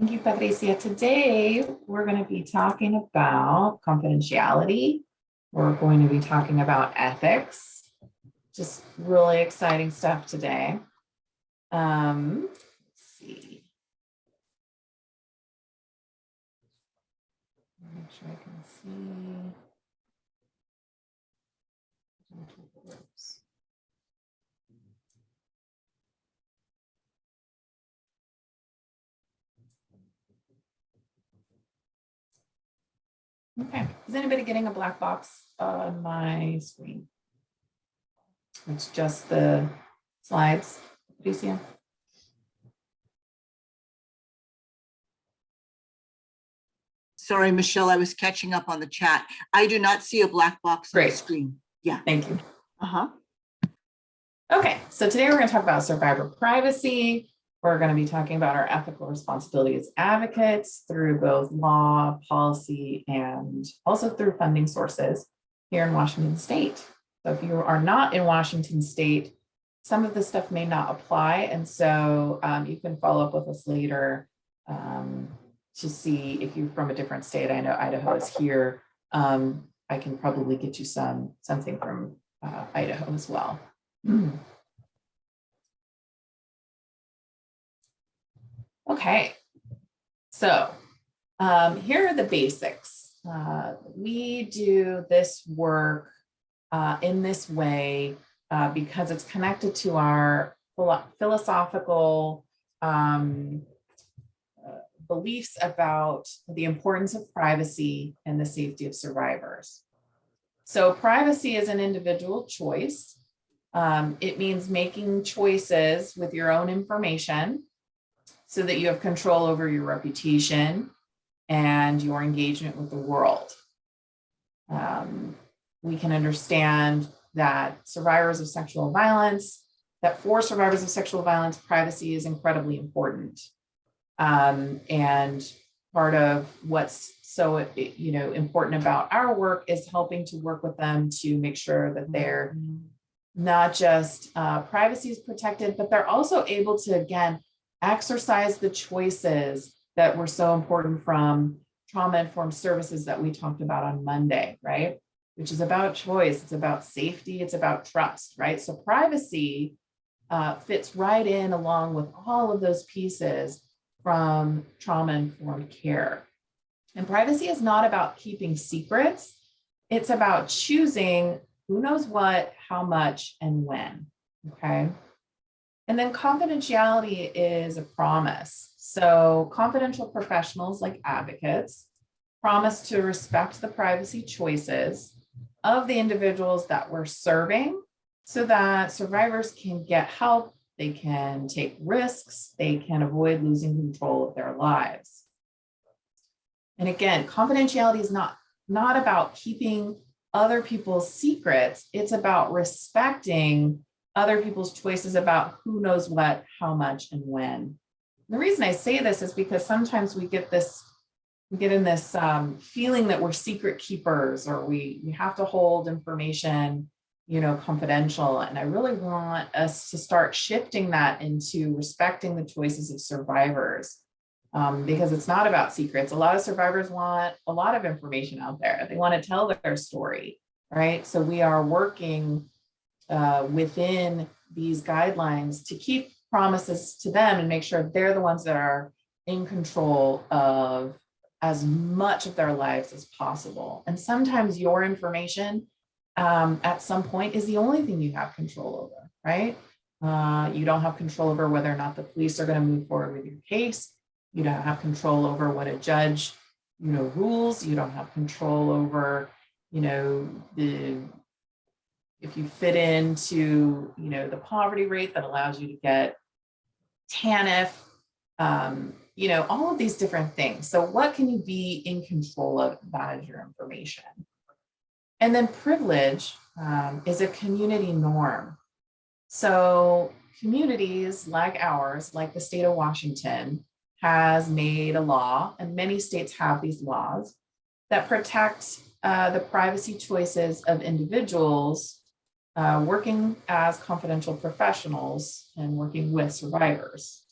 Thank you, Patricia. Today, we're going to be talking about confidentiality. We're going to be talking about ethics. Just really exciting stuff today. Um, let's see. Make sure I can see. Okay, is anybody getting a black box on my screen? It's just the slides, do you see them? Sorry, Michelle, I was catching up on the chat. I do not see a black box on the Great. screen. Yeah. Thank you. Uh-huh. Okay, so today we're going to talk about survivor privacy. We're going to be talking about our ethical responsibility as advocates through both law, policy, and also through funding sources here in Washington State. So if you are not in Washington State, some of this stuff may not apply. And so um, you can follow up with us later um, to see if you're from a different state. I know Idaho is here. Um, I can probably get you some something from uh, Idaho as well. Okay, so um, here are the basics. Uh, we do this work uh, in this way uh, because it's connected to our philo philosophical um, uh, beliefs about the importance of privacy and the safety of survivors. So privacy is an individual choice. Um, it means making choices with your own information so that you have control over your reputation and your engagement with the world. Um, we can understand that survivors of sexual violence, that for survivors of sexual violence, privacy is incredibly important. Um, and part of what's so you know important about our work is helping to work with them to make sure that they're not just uh, privacy is protected, but they're also able to, again, exercise the choices that were so important from trauma-informed services that we talked about on Monday, right? Which is about choice, it's about safety, it's about trust, right? So privacy uh, fits right in along with all of those pieces from trauma-informed care. And privacy is not about keeping secrets, it's about choosing who knows what, how much, and when, okay? And then confidentiality is a promise. So confidential professionals like advocates promise to respect the privacy choices of the individuals that we're serving so that survivors can get help, they can take risks, they can avoid losing control of their lives. And again, confidentiality is not, not about keeping other people's secrets, it's about respecting other people's choices about who knows what, how much, and when. The reason I say this is because sometimes we get this, we get in this um, feeling that we're secret keepers or we, we have to hold information, you know, confidential. And I really want us to start shifting that into respecting the choices of survivors um, because it's not about secrets. A lot of survivors want a lot of information out there. They want to tell their story, right? So we are working uh, within these guidelines to keep promises to them and make sure they're the ones that are in control of as much of their lives as possible. And sometimes your information um, at some point is the only thing you have control over, right? Uh, you don't have control over whether or not the police are going to move forward with your case. You don't have control over what a judge, you know, rules. You don't have control over, you know, the if you fit into, you know, the poverty rate that allows you to get TANF, um, you know, all of these different things. So what can you be in control of that is your information. And then privilege um, is a community norm. So communities like ours, like the state of Washington, has made a law, and many states have these laws, that protect uh, the privacy choices of individuals uh, working as confidential professionals and working with survivors.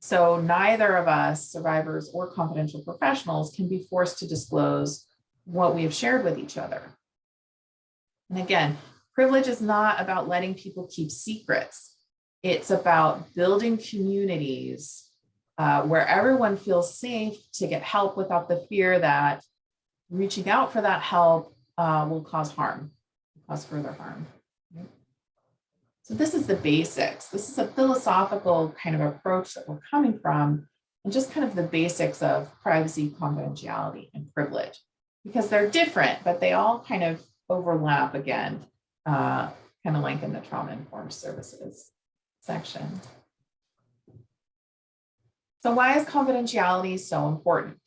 So neither of us, survivors or confidential professionals, can be forced to disclose what we have shared with each other. And again, privilege is not about letting people keep secrets. It's about building communities uh, where everyone feels safe to get help without the fear that reaching out for that help uh, will cause harm, cause further harm. So this is the basics. This is a philosophical kind of approach that we're coming from and just kind of the basics of privacy, confidentiality, and privilege because they're different, but they all kind of overlap again, uh, kind of like in the trauma informed services section. So why is confidentiality so important?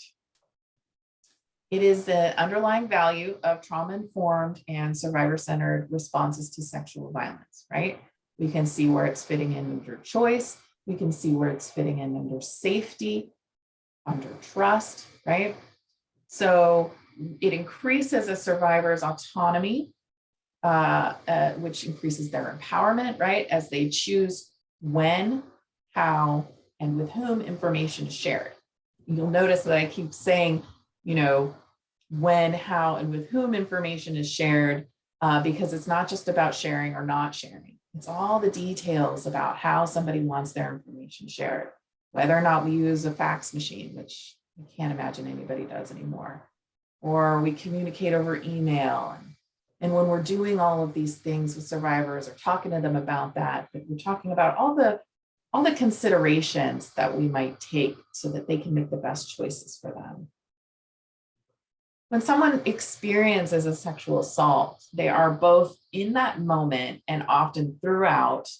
It is the underlying value of trauma-informed and survivor-centered responses to sexual violence, right? We can see where it's fitting in under choice. We can see where it's fitting in under safety, under trust, right? So it increases a survivor's autonomy, uh, uh, which increases their empowerment, right? As they choose when, how, and with whom information is shared. You'll notice that I keep saying, you know, when, how, and with whom information is shared, uh, because it's not just about sharing or not sharing. It's all the details about how somebody wants their information shared, whether or not we use a fax machine, which I can't imagine anybody does anymore, or we communicate over email. And when we're doing all of these things with survivors or talking to them about that, we're talking about all the all the considerations that we might take so that they can make the best choices for them. When someone experiences a sexual assault, they are both in that moment and often throughout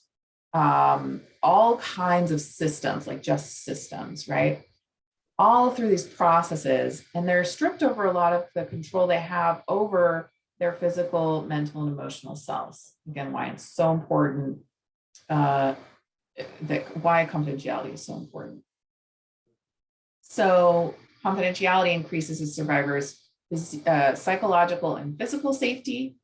um, all kinds of systems, like just systems, right? All through these processes, and they're stripped over a lot of the control they have over their physical, mental, and emotional selves. Again, why it's so important uh, that why confidentiality is so important. So confidentiality increases a survivor's uh, psychological and physical safety.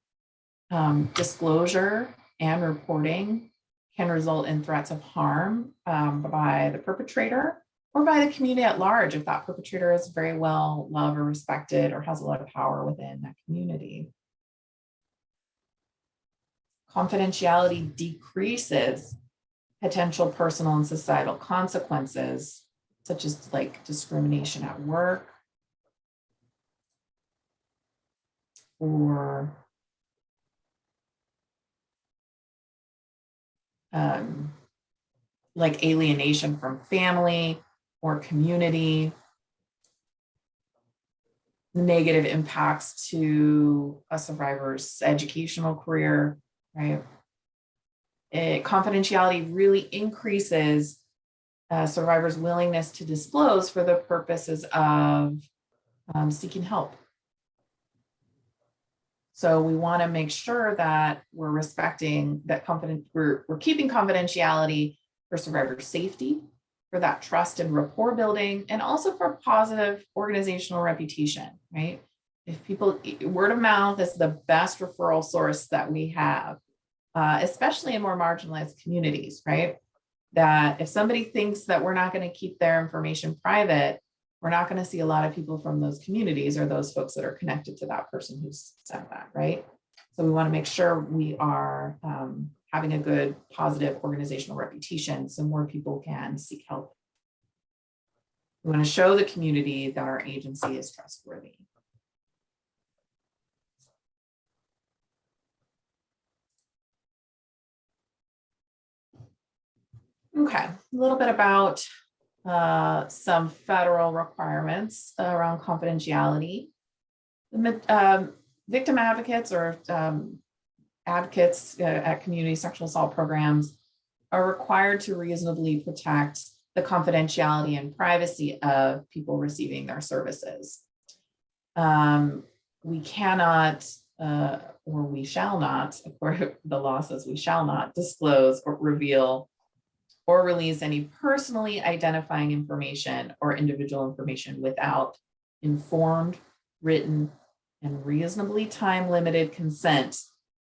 Um, disclosure and reporting can result in threats of harm um, by the perpetrator or by the community at large if that perpetrator is very well loved or respected or has a lot of power within that community. Confidentiality decreases potential personal and societal consequences, such as like discrimination at work or um, like alienation from family or community, negative impacts to a survivor's educational career, right? eh, confidentiality really increases uh, survivors' willingness to disclose for the purposes of um, seeking help. So we want to make sure that we're respecting that confident, we're, we're keeping confidentiality for survivor safety, for that trust and rapport building, and also for positive organizational reputation, right? If people, word of mouth is the best referral source that we have uh, especially in more marginalized communities, right? That if somebody thinks that we're not going to keep their information private, we're not going to see a lot of people from those communities or those folks that are connected to that person who's sent that, right? So we want to make sure we are um, having a good, positive organizational reputation so more people can seek help. We want to show the community that our agency is trustworthy. Okay, a little bit about uh, some federal requirements around confidentiality. Um, victim advocates or um, advocates uh, at community sexual assault programs are required to reasonably protect the confidentiality and privacy of people receiving their services. Um, we cannot, uh, or we shall not, according to the law says we shall not disclose or reveal or release any personally identifying information or individual information without informed, written, and reasonably time-limited consent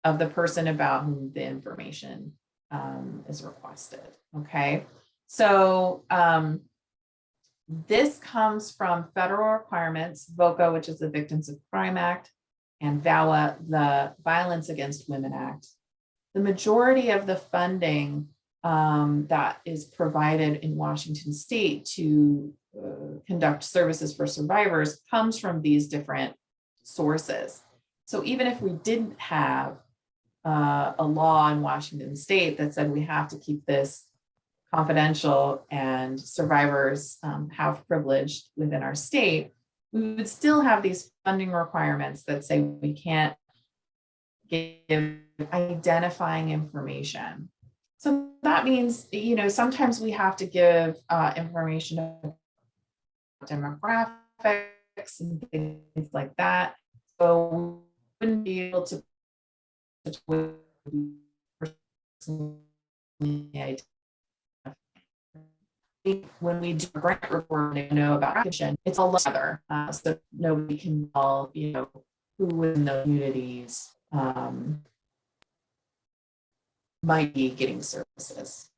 of the person about whom the information um, is requested, okay? So um, this comes from federal requirements, VOCA, which is the Victims of Crime Act, and VAWA, the Violence Against Women Act. The majority of the funding um, that is provided in Washington state to uh, conduct services for survivors comes from these different sources. So even if we didn't have uh, a law in Washington state that said we have to keep this confidential and survivors um, have privilege within our state, we would still have these funding requirements that say we can't give identifying information. So that means, you know, sometimes we have to give uh, information about demographics and things like that. So we wouldn't be able to when we do grant reporting, know about action, it's all together. Uh, so nobody can tell, you know, who in the communities um, might be getting services.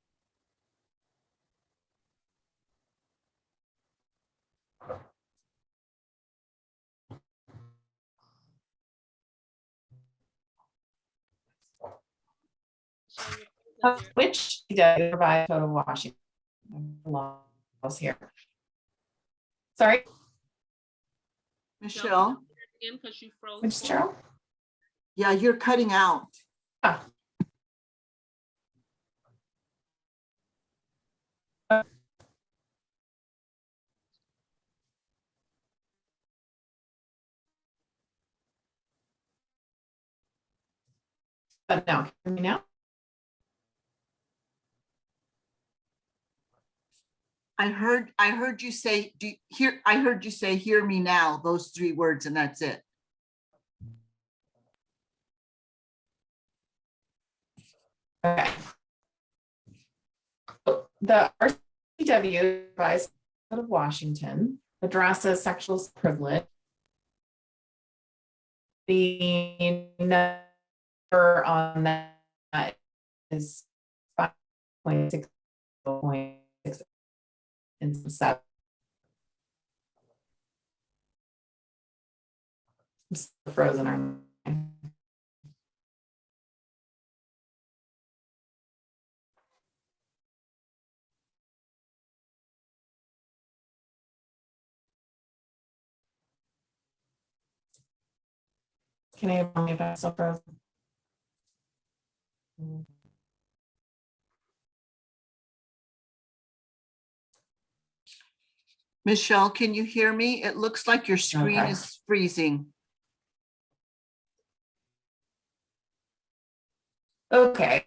Which does provide total Washington laws here. Sorry, Michelle, Again, because you froze. which yeah, you're cutting out. Ah. Oh, but now, can you hear me now? I heard, I heard you say, do you hear, I heard you say, hear me now, those three words, and that's it. Okay. The RCW advice of Washington addresses sexual privilege. The on that is five point six point six and seven. I'm still Frozen on. Can if I'm still frozen? Michelle, can you hear me? It looks like your screen Okay. is freezing. Okay.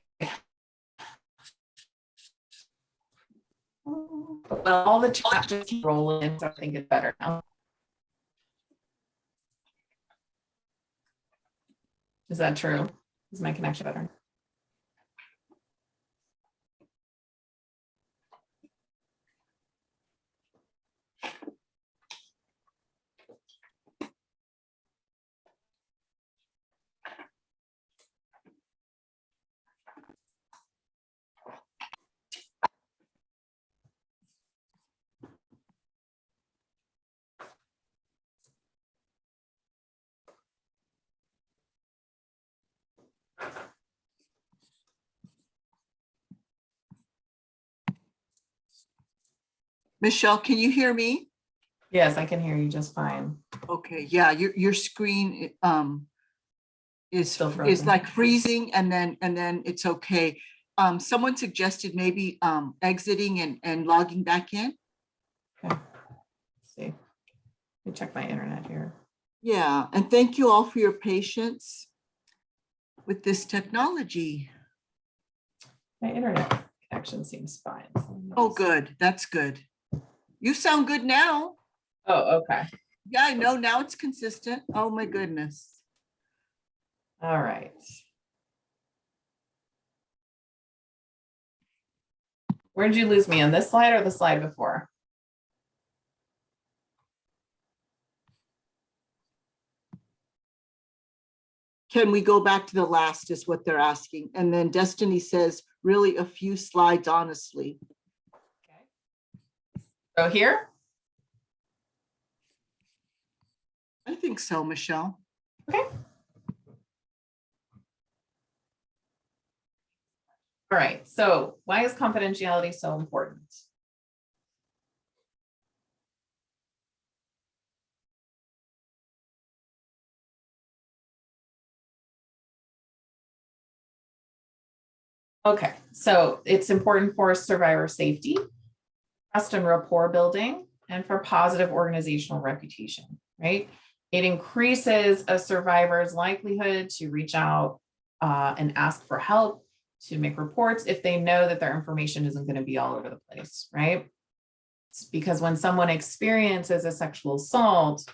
Well, all the chat just keep rolling, so I think it's better now. Is that true? Is my connection better? Michelle, can you hear me? Yes, I can hear you just fine. Okay, yeah, your, your screen, um, is, is like freezing and then, and then it's okay. Um, someone suggested maybe, um, exiting and, and logging back in. Okay. Let's see. Let me check my internet here. Yeah, and thank you all for your patience with this technology. My internet connection seems fine. so Oh, good, that's good. You sound good now. Oh, okay. Yeah, I know, now it's consistent. Oh, my goodness. All right. Where did you lose me on this slide or the slide before? Can we go back to the last is what they're asking. And then Destiny says, really a few slides, honestly. So here, I think so, Michelle. Okay. All right, so why is confidentiality so important? Okay, so it's important for survivor safety, trust and rapport building, and for positive organizational reputation, right? It increases a survivor's likelihood to reach out uh, and ask for help, to make reports if they know that their information isn't going to be all over the place, right? It's because when someone experiences a sexual assault,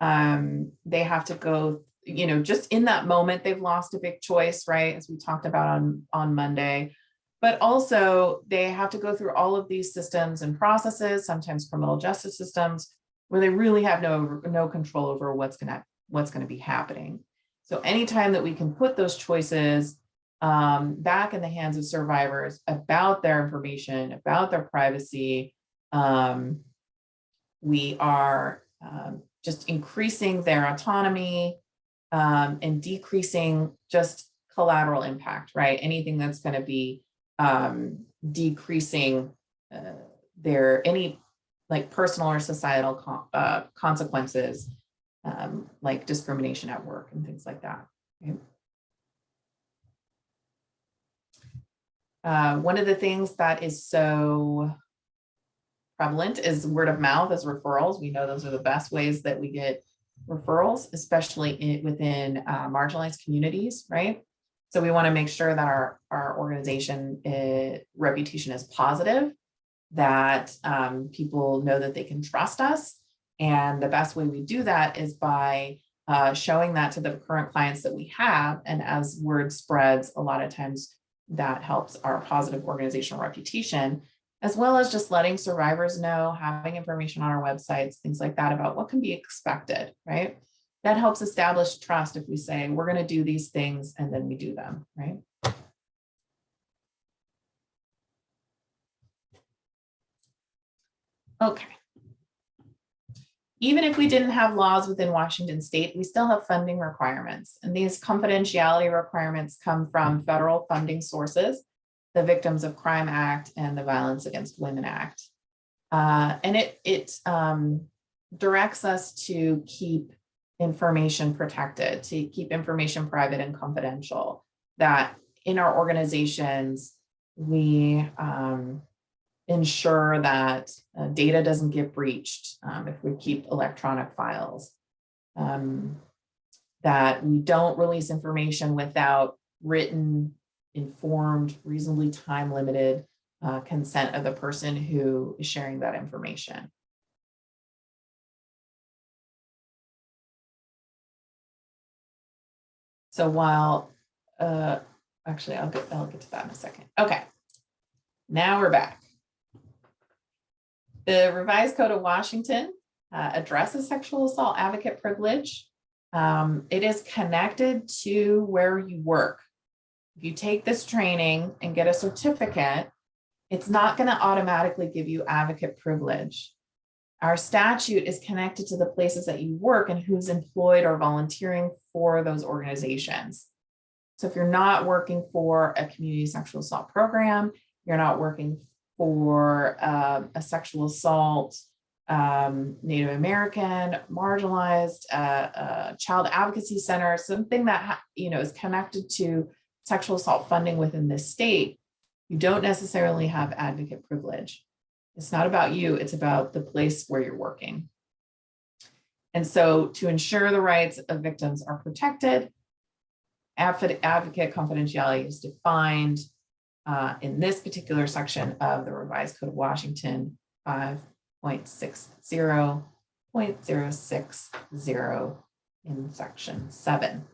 um, they have to go, you know, just in that moment, they've lost a big choice, right? As we talked about on, on Monday. But also they have to go through all of these systems and processes, sometimes criminal justice systems, where they really have no, no control over what's gonna, what's gonna be happening. So anytime that we can put those choices um, back in the hands of survivors about their information, about their privacy, um, we are um, just increasing their autonomy um, and decreasing just collateral impact, right? Anything that's going to be um, decreasing uh, their any like personal or societal uh, consequences, um, like discrimination at work and things like that. Okay? Uh, one of the things that is so prevalent is word of mouth as referrals. We know those are the best ways that we get referrals, especially in, within uh, marginalized communities, right? So we want to make sure that our, our organization uh, reputation is positive, that um, people know that they can trust us. And the best way we do that is by uh, showing that to the current clients that we have. And as word spreads, a lot of times that helps our positive organizational reputation, as well as just letting survivors know, having information on our websites, things like that about what can be expected, right? That helps establish trust if we say, we're going to do these things and then we do them, right? Okay. Even if we didn't have laws within Washington state, we still have funding requirements. And these confidentiality requirements come from federal funding sources, the Victims of Crime Act and the Violence Against Women Act. Uh, and it, it um, directs us to keep information protected, to keep information private and confidential, that in our organizations, we um, ensure that uh, data doesn't get breached um, if we keep electronic files, um, that we don't release information without written, informed, reasonably time limited uh, consent of the person who is sharing that information. So while, uh, actually, I'll get, I'll get to that in a second. Okay, now we're back. The revised code of Washington uh, addresses sexual assault advocate privilege. Um, it is connected to where you work. If you take this training and get a certificate, it's not going to automatically give you advocate privilege. Our statute is connected to the places that you work and who's employed or volunteering for those organizations. So if you're not working for a community sexual assault program, you're not working for uh, a sexual assault, um, Native American, marginalized, uh, uh, child advocacy center, something that you know is connected to sexual assault funding within this state, you don't necessarily have advocate privilege. It's not about you, it's about the place where you're working. And so to ensure the rights of victims are protected, advocate confidentiality is defined uh, in this particular section of the revised code of Washington 5.60.060 in section seven.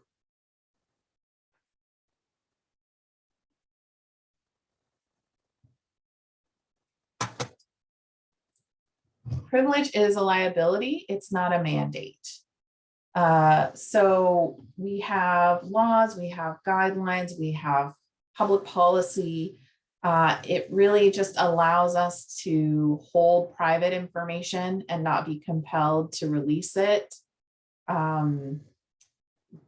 Privilege is a liability, it's not a mandate. Uh, so we have laws, we have guidelines, we have public policy Uh, it really just allows us to hold private information and not be compelled to release it. Um,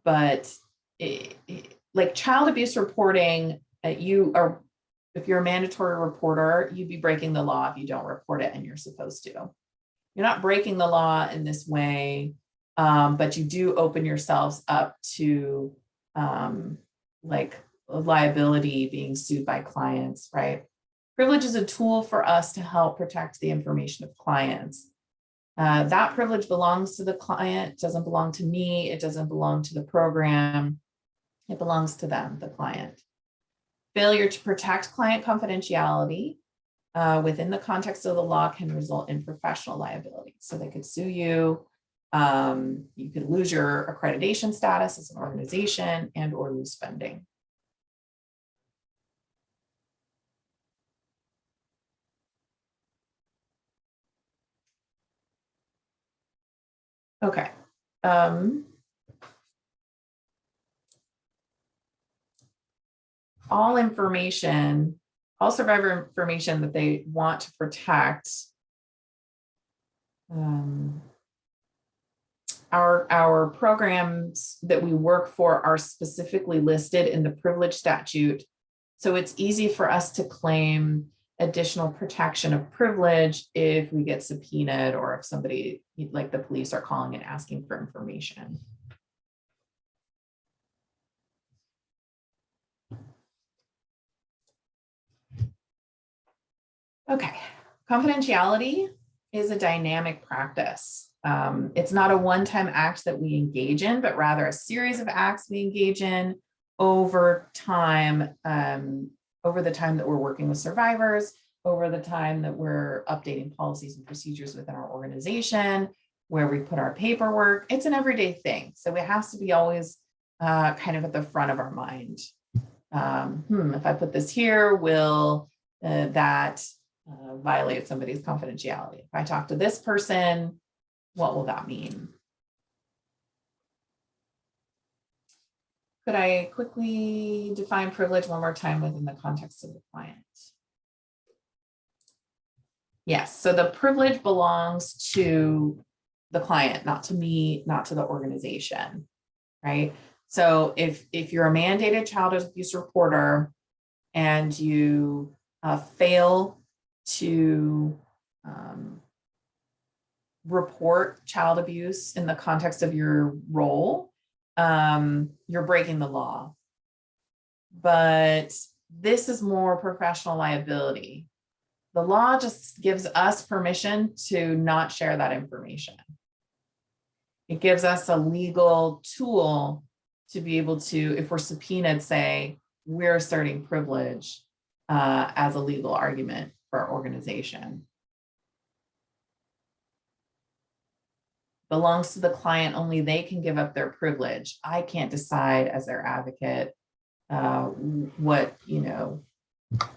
but it, it- like child abuse reporting, uh, you are, if you're a mandatory reporter, you'd be breaking the law if you don't report it and you're supposed to. You're not breaking the law in this way, um, but you do open yourselves up to um, like liability being sued by clients, right? Privilege is a tool for us to help protect the information of clients. Uh, that privilege belongs to the client, doesn't belong to me, it doesn't belong to the program. It belongs to them, the client. Failure to protect client confidentiality uh, within the context of the law can result in professional liability. So they could sue you. Um, you could lose your accreditation status as an organization and or lose funding. Okay. Um, all information, all survivor information that they want to protect. Um, our, our programs that we work for are specifically listed in the privilege statute. So it's easy for us to claim additional protection of privilege if we get subpoenaed or if somebody, like the police are calling and asking for information. Okay, confidentiality is a dynamic practice. Um, it's not a one-time act that we engage in, but rather a series of acts we engage in over time, um, over the time that we're working with survivors, over the time that we're updating policies and procedures within our organization, where we put our paperwork. It's an everyday thing. So it has to be always uh, kind of at the front of our mind. Um, hmm, if I put this here, will uh, that uh, violate somebody's confidentiality? If I talk to this person, what will that mean? Could I quickly define privilege one more time within the context of the client? Yes, so the privilege belongs to the client, not to me, not to the organization, right? So if, if you're a mandated child abuse reporter and you uh, fail to um, report child abuse in the context of your role, um, you're breaking the law. But this is more professional liability. The law just gives us permission to not share that information. It gives us a legal tool to be able to, if we're subpoenaed, say, we're asserting privilege uh, as a legal argument for our organization. belongs to the client, only they can give up their privilege. I can't decide as their advocate uh, what, you know,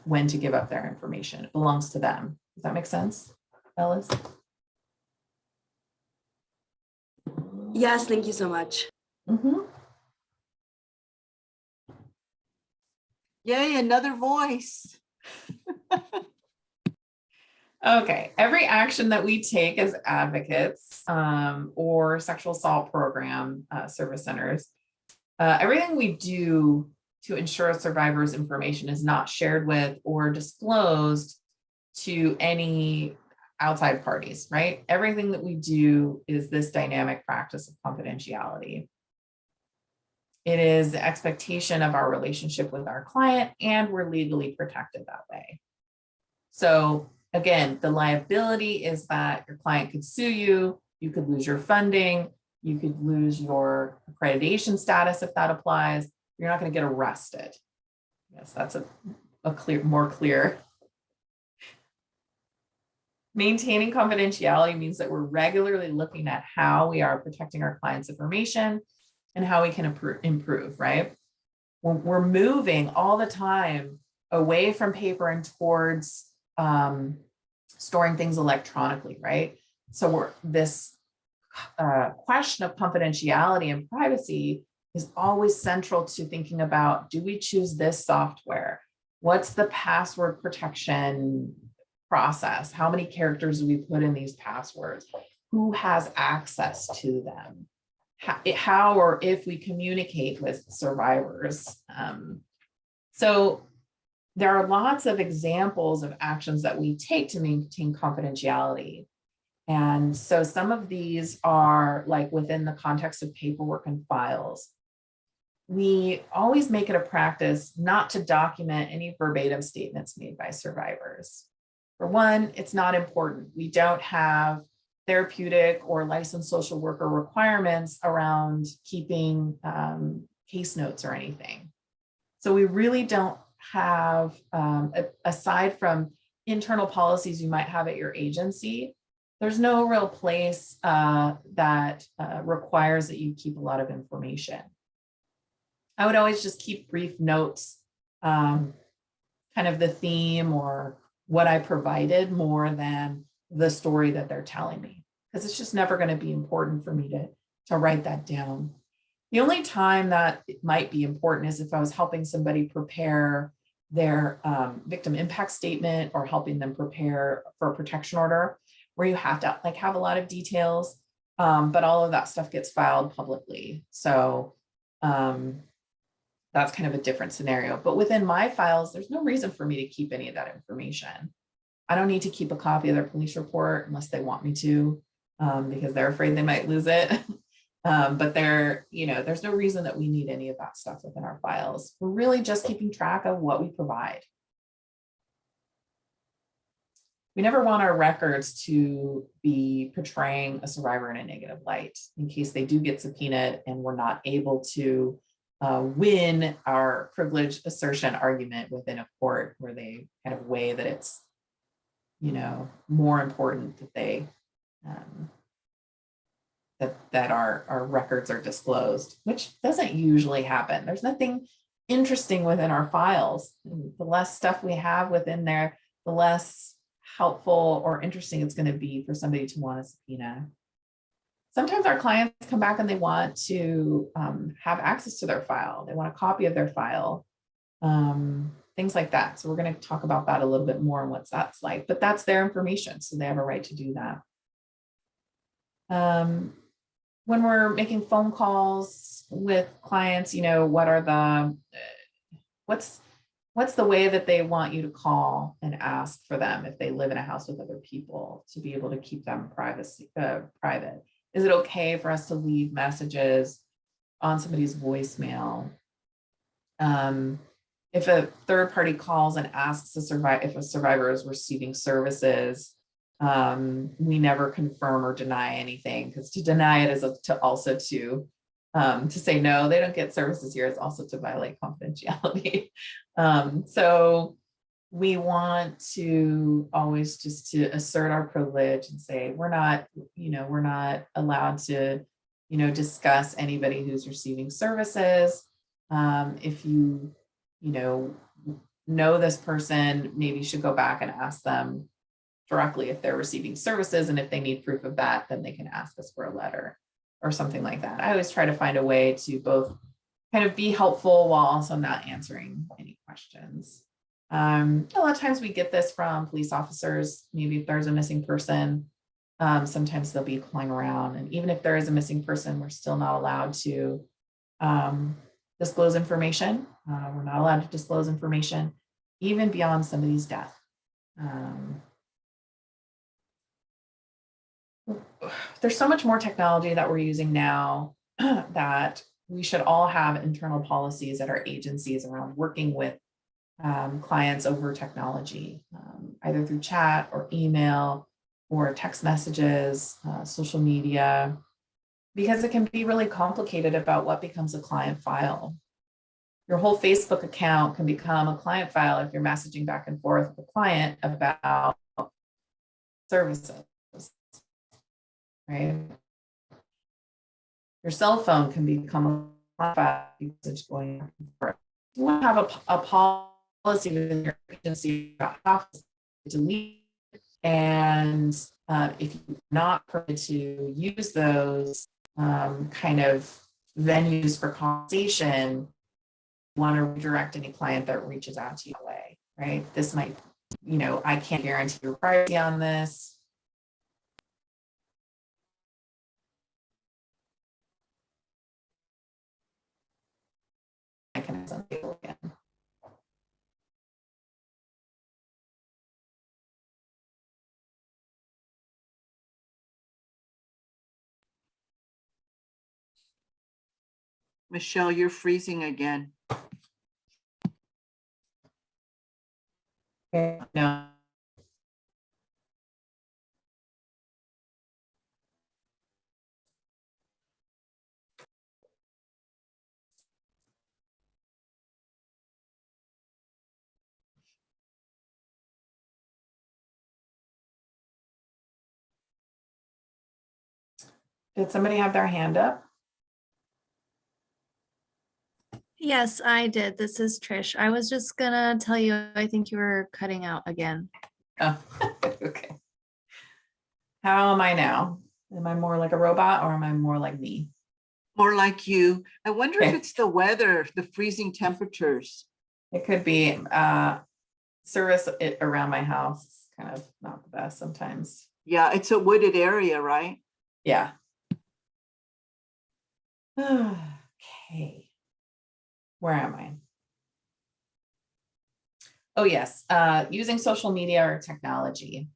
when to give up their information. It belongs to them. Does that make sense, Ellis? Yes, thank you so much. Mhm. Yay, another voice. Okay, every action that we take as advocates um, or sexual assault program uh, service centers, uh, everything we do to ensure a survivor's information is not shared with or disclosed to any outside parties, right? Everything that we do is this dynamic practice of confidentiality. It is the expectation of our relationship with our client and we're legally protected that way. So Again, the liability is that your client could sue you, you could lose your funding, you could lose your accreditation status if that applies. You're not going to get arrested. Yes, that's a, a clear, more clear. Maintaining confidentiality means that we're regularly looking at how we are protecting our clients' information and how we can improve, right? We're, we're moving all the time away from paper and towards um, storing things electronically, right? So we're this uh, question of confidentiality and privacy is always central to thinking about, do we choose this software? What's the password protection process? How many characters do we put in these passwords? Who has access to them? How, how or if we communicate with survivors? Um, so there are lots of examples of actions that we take to maintain confidentiality. And so some of these are like within the context of paperwork and files. We always make it a practice not to document any verbatim statements made by survivors. For one, it's not important. We don't have therapeutic or licensed social worker requirements around keeping um, case notes or anything. So we really don't have, um, aside from internal policies you might have at your agency, there's no real place uh, that uh, requires that you keep a lot of information. I would always just keep brief notes, um, kind of the theme or what I provided more than the story that they're telling me, because it's just never going to be important for me to, to write that down. The only time that it might be important is if I was helping somebody prepare their um, victim impact statement or helping them prepare for a protection order where you have to like have a lot of details, um, but all of that stuff gets filed publicly. So um, that's kind of a different scenario. But within my files, there's no reason for me to keep any of that information. I don't need to keep a copy of their police report unless they want me to, um, because they're afraid they might lose it. Um, but there, you know, there's no reason that we need any of that stuff within our files. We're really just keeping track of what we provide. We never want our records to be portraying a survivor in a negative light in case they do get subpoenaed and we're not able to uh, win our privilege assertion argument within a court where they kind of weigh that it's, you know, more important that they um, that, that our, our records are disclosed, which doesn't usually happen. There's nothing interesting within our files. The less stuff we have within there, the less helpful or interesting it's going to be for somebody to want a subpoena. Sometimes our clients come back and they want to um, have access to their file. They want a copy of their file, um, things like that. So we're going to talk about that a little bit more and what that's like, but that's their information. So they have a right to do that. Um, when we're making phone calls with clients, you know, what are the, what's, what's the way that they want you to call and ask for them if they live in a house with other people to be able to keep them privacy, uh, private? Is it okay for us to leave messages on somebody's voicemail? Um, if a third party calls and asks a survivor, if a survivor is receiving services, um, we never confirm or deny anything because to deny it is a, to also to um, to say no, they don't get services here is also to violate confidentiality. um, so we want to always just to assert our privilege and say we're not, you know, we're not allowed to, you know, discuss anybody who's receiving services. Um, if you, you know, know this person, maybe you should go back and ask them directly if they're receiving services and if they need proof of that, then they can ask us for a letter or something like that. I always try to find a way to both kind of be helpful while also not answering any questions. Um, a lot of times we get this from police officers, maybe if there's a missing person, um, sometimes they'll be calling around and even if there is a missing person, we're still not allowed to um, disclose information. Uh, we're not allowed to disclose information even beyond somebody's death. Um, there's so much more technology that we're using now that we should all have internal policies at our agencies around working with um, clients over technology, um, either through chat or email or text messages, uh, social media, because it can be really complicated about what becomes a client file. Your whole Facebook account can become a client file if you're messaging back and forth with a client about services right? Your cell phone can become a usage going for You want to have a, a policy within your agency about how to delete and uh, if you're not permitted to use those um, kind of venues for conversation, want to redirect any client that reaches out to you away, right? This might, you know, I can't guarantee your privacy on this. I can unable again. Michelle, you're freezing again. No. Did somebody have their hand up? Yes, I did. This is Trish. I was just gonna tell you, I think you were cutting out again. Oh, okay. How am I now? Am I more like a robot or am I more like me? More like you. I wonder if it's the weather, the freezing temperatures. It could be uh service it around my house, is kind of not the best sometimes. Yeah, it's a wooded area, right? Yeah. Okay. Where am I? Oh, yes, uh, using social media or technology.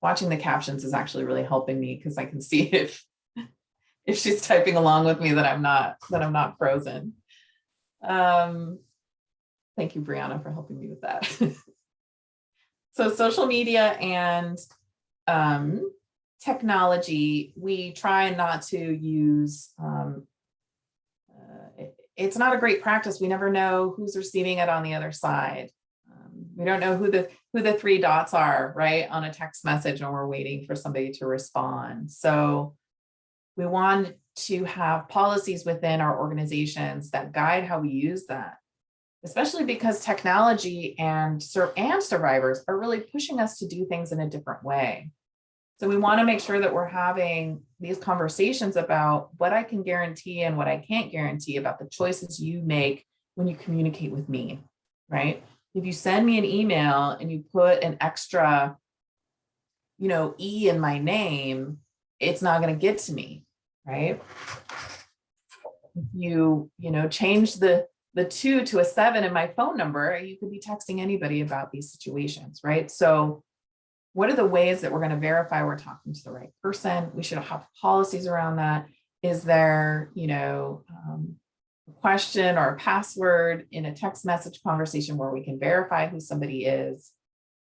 Watching the captions is actually really helping me because I can see if if she's typing along with me that I'm not, that I'm not frozen. Um, thank you, Brianna, for helping me with that. So social media and um, technology, we try not to use, um, uh, it- it's not a great practice. We never know who's receiving it on the other side. Um, We don't know who the, who the three dots are, right, on a text message and we're waiting for somebody to respond. So we want to have policies within our organizations that guide how we use that especially because technology and and survivors are really pushing us to do things in a different way. So we want to make sure that we're having these conversations about what I can guarantee and what I can't guarantee about the choices you make when you communicate with me, right? If you send me an email and you put an extra, you know, E in my name, it's not going to get to me, right? If you, you know, change the the two to a seven in my phone number, you could be texting anybody about these situations, right? So what are the ways that we're going to verify we're talking to the right person? We should have policies around that. Is there, you know, um, a question or a password in a text message conversation where we can verify who somebody is?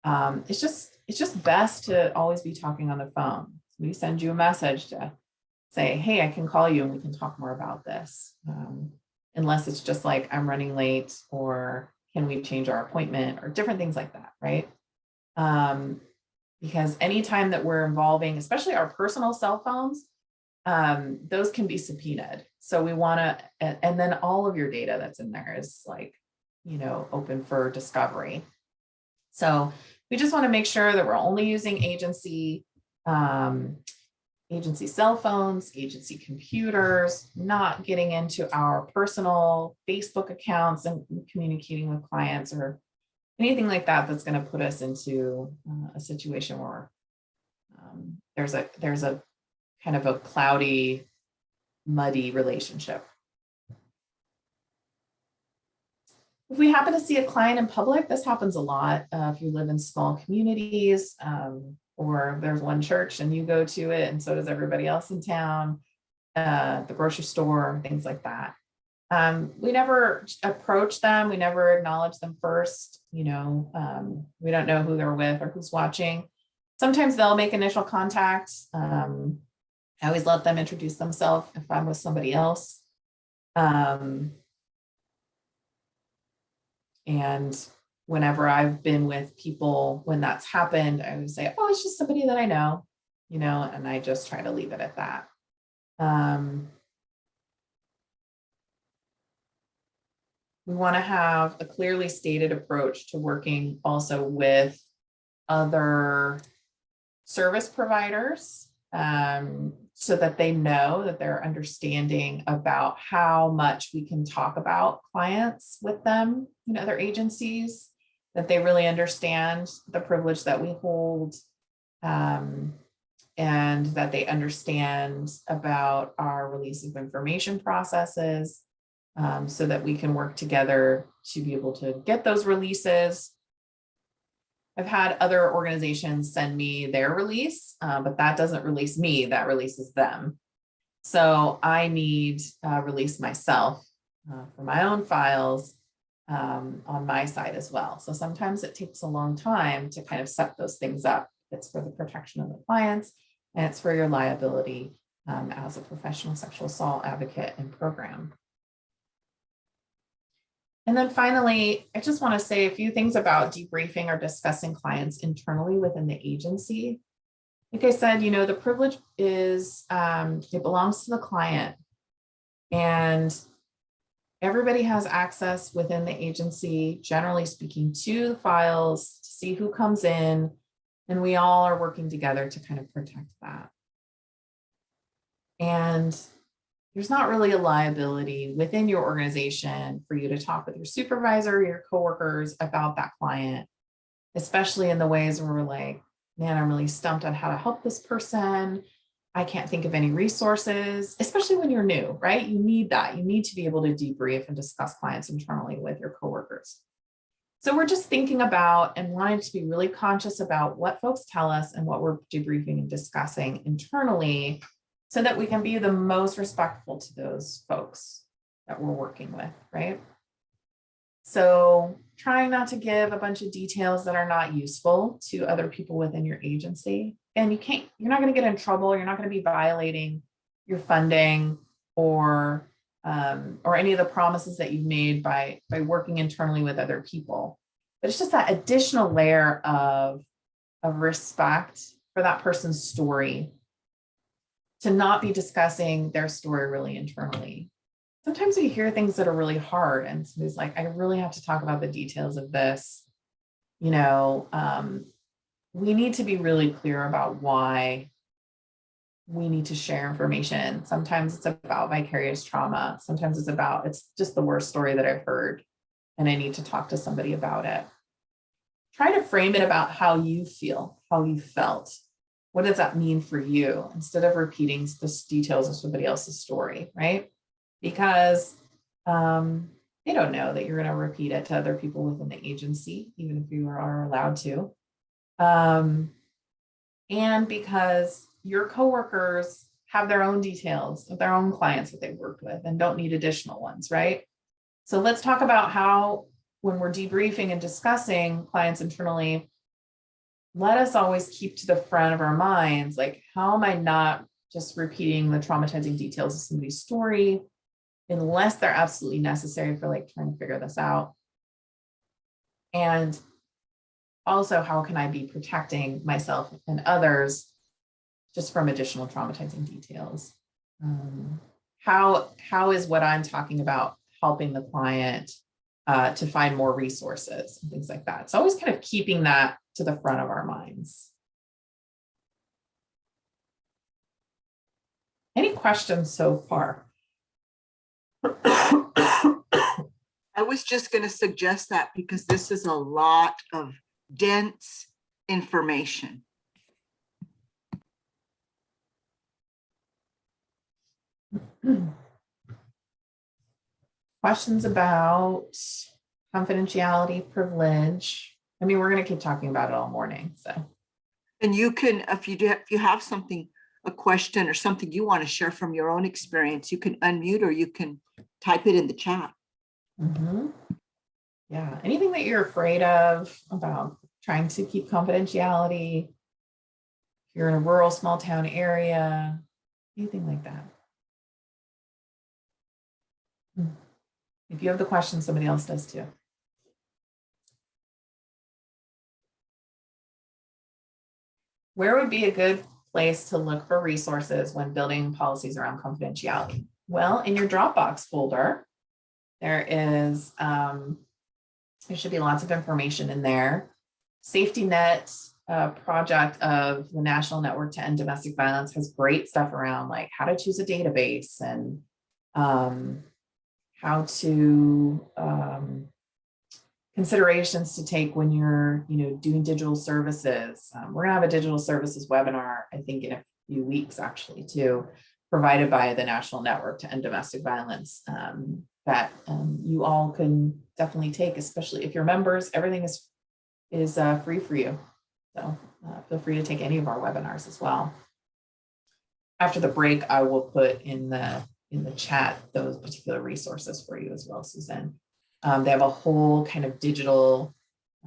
Um, it's just, it's just best to always be talking on the phone. We send you a message to say, hey, I can call you and we can talk more about this. Um, unless it's just like I'm running late or can we change our appointment or different things like that, right? Um, because anytime that we're involving, especially our personal cell phones, um, those can be subpoenaed. So we want to, and, then all of your data that's in there is like, you know, open for discovery. So we just want to make sure that we're only using agency um, agency cell phones, agency computers, not getting into our personal Facebook accounts and communicating with clients or anything like that that's going to put us into uh, a situation where um, there's a there's a kind of a cloudy, muddy relationship. If we happen to see a client in public, this happens a lot. Uh, if you live in small communities, um, or there's one church and you go to it and so does everybody else in town, uh, the grocery store, things like that. Um, we never approach them. We never acknowledge them first. You know, um, we don't know who they're with or who's watching. Sometimes they'll make initial contact. Um, I always let them introduce themselves if I'm with somebody else. Um, and whenever I've been with people, when that's happened, I would say, oh, it's just somebody that I know, you know, and I just try to leave it at that. Um, we want to have a clearly stated approach to working also with other service providers. Um, so that they know that they're understanding about how much we can talk about clients with them, know, other agencies, that they really understand the privilege that we hold. um, and that they understand about our release of information processes um, so that we can work together to be able to get those releases. I've had other organizations send me their release, uh, but that doesn't release me, that releases them. So I need uh, release myself uh, for my own files um, on my side as well. So sometimes it takes a long time to kind of set those things up. It's for the protection of the clients and it's for your liability um, as a professional sexual assault advocate and program. And then finally, I just want to say a few things about debriefing or discussing clients internally within the agency. Like I said, you know, the privilege is, um, it belongs to the client. And everybody has access within the agency, generally speaking, to the files to see who comes in. And we all are working together to kind of protect that. And there's not really a liability within your organization for you to talk with your supervisor, your coworkers about that client, especially in the ways where we're like, man, I'm really stumped on how to help this person. I can't think of any resources, especially when you're new, right? You need that. You need to be able to debrief and discuss clients internally with your coworkers. So we're just thinking about and wanting to be really conscious about what folks tell us and what we're debriefing and discussing internally so that we can be the most respectful to those folks that we're working with, right? So trying not to give a bunch of details that are not useful to other people within your agency. And you can't, you're not going to get in trouble. You're not going to be violating your funding or um, or any of the promises that you've made by by working internally with other people. But it's just that additional layer of of respect for that person's story to not be discussing their story really internally. Sometimes we hear things that are really hard and somebody's like, I really have to talk about the details of this. You know, um, we need to be really clear about why we need to share information. Sometimes it's about vicarious trauma. Sometimes it's about, it's just the worst story that I've heard and I need to talk to somebody about it. Try to frame it about how you feel, how you felt. What does that mean for you instead of repeating the details of somebody else's story, right? Because um, they don't know that you're going to repeat it to other people within the agency, even if you are allowed to. Um, and because your coworkers have their own details of their own clients that they've worked with and don't need additional ones, right? So let's talk about how when we're debriefing and discussing clients internally, let us always keep to the front of our minds, like how am I not just repeating the traumatizing details of somebody's story unless they're absolutely necessary for like trying to figure this out. And also how can I be protecting myself and others just from additional traumatizing details. Um, how, how is what I'm talking about helping the client uh, to find more resources and things like that. It's always kind of keeping that to the front of our minds. Any questions so far? I was just going to suggest that because this is a lot of dense information. Questions about confidentiality, privilege? I mean, we're going to keep talking about it all morning, so. And you can, if you do, if you have something, a question or something you want to share from your own experience, you can unmute or you can type it in the chat. Mhm. Yeah, anything that you're afraid of about trying to keep confidentiality. If you're in a rural, small town area, anything like that. Hmm. If you have the question, somebody else does too. Where would be a good place to look for resources when building policies around confidentiality? Well, in your Dropbox folder, there is, um, there should be lots of information in there. Safety net uh, project of the National Network to End Domestic Violence has great stuff around like how to choose a database and um, how to um, considerations to take when you're, you know, doing digital services. Um, we're gonna have a digital services webinar, I think in a few weeks actually too, provided by the National Network to End Domestic Violence um, that um, you all can definitely take, especially if you're members, everything is is uh, free for you. So uh, feel free to take any of our webinars as well. After the break, I will put in the in the chat those particular resources for you as well, Suzanne. Um, they have a whole kind of digital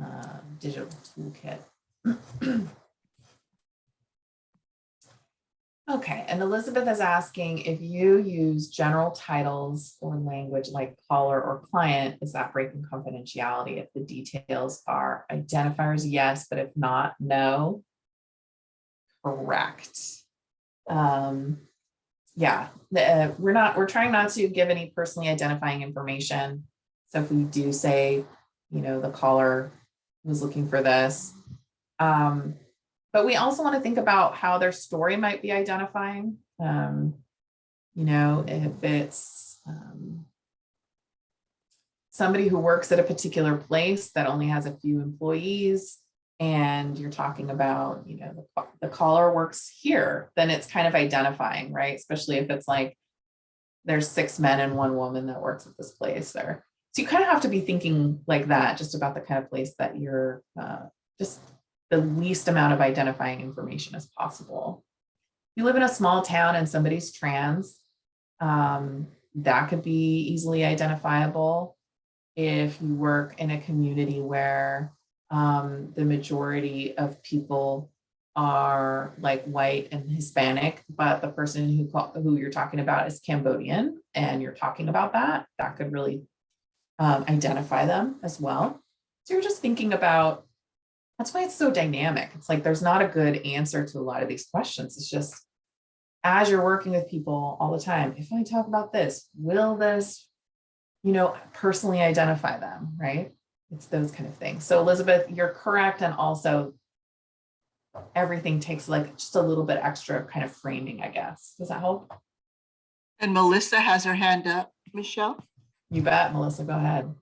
uh, digital toolkit. Okay, and Elizabeth is asking if you use general titles or language like caller or client, is that breaking confidentiality? If the details are identifiers, yes, but if not, no. Correct. Um, yeah, uh, we're not, we're trying not to give any personally identifying information. So if we do say, you know, the caller was looking for this, um, but we also want to think about how their story might be identifying. Um, you know, if it's um, somebody who works at a particular place that only has a few employees, and you're talking about, you know, the, the caller works here, then it's kind of identifying, right? Especially if it's like there's six men and one woman that works at this place there. So you kind of have to be thinking like that, just about the kind of place that you're uh, just the least amount of identifying information as possible. If you live in a small town and somebody's trans, um, that could be easily identifiable. If you work in a community where um, the majority of people are like white and Hispanic, but the person who who you're talking about is Cambodian, and you're talking about that, that could really um, identify them as well. So you're just thinking about that's why it's so dynamic. It's like there's not a good answer to a lot of these questions. It's just as you're working with people all the time, if I talk about this, will this, you know, personally identify them, right? It's those kind of things. So Elizabeth, you're correct. And also everything takes like just a little bit extra kind of framing, I guess. Does that help? And Melissa has her hand up. Michelle? You bet, Melissa, go ahead.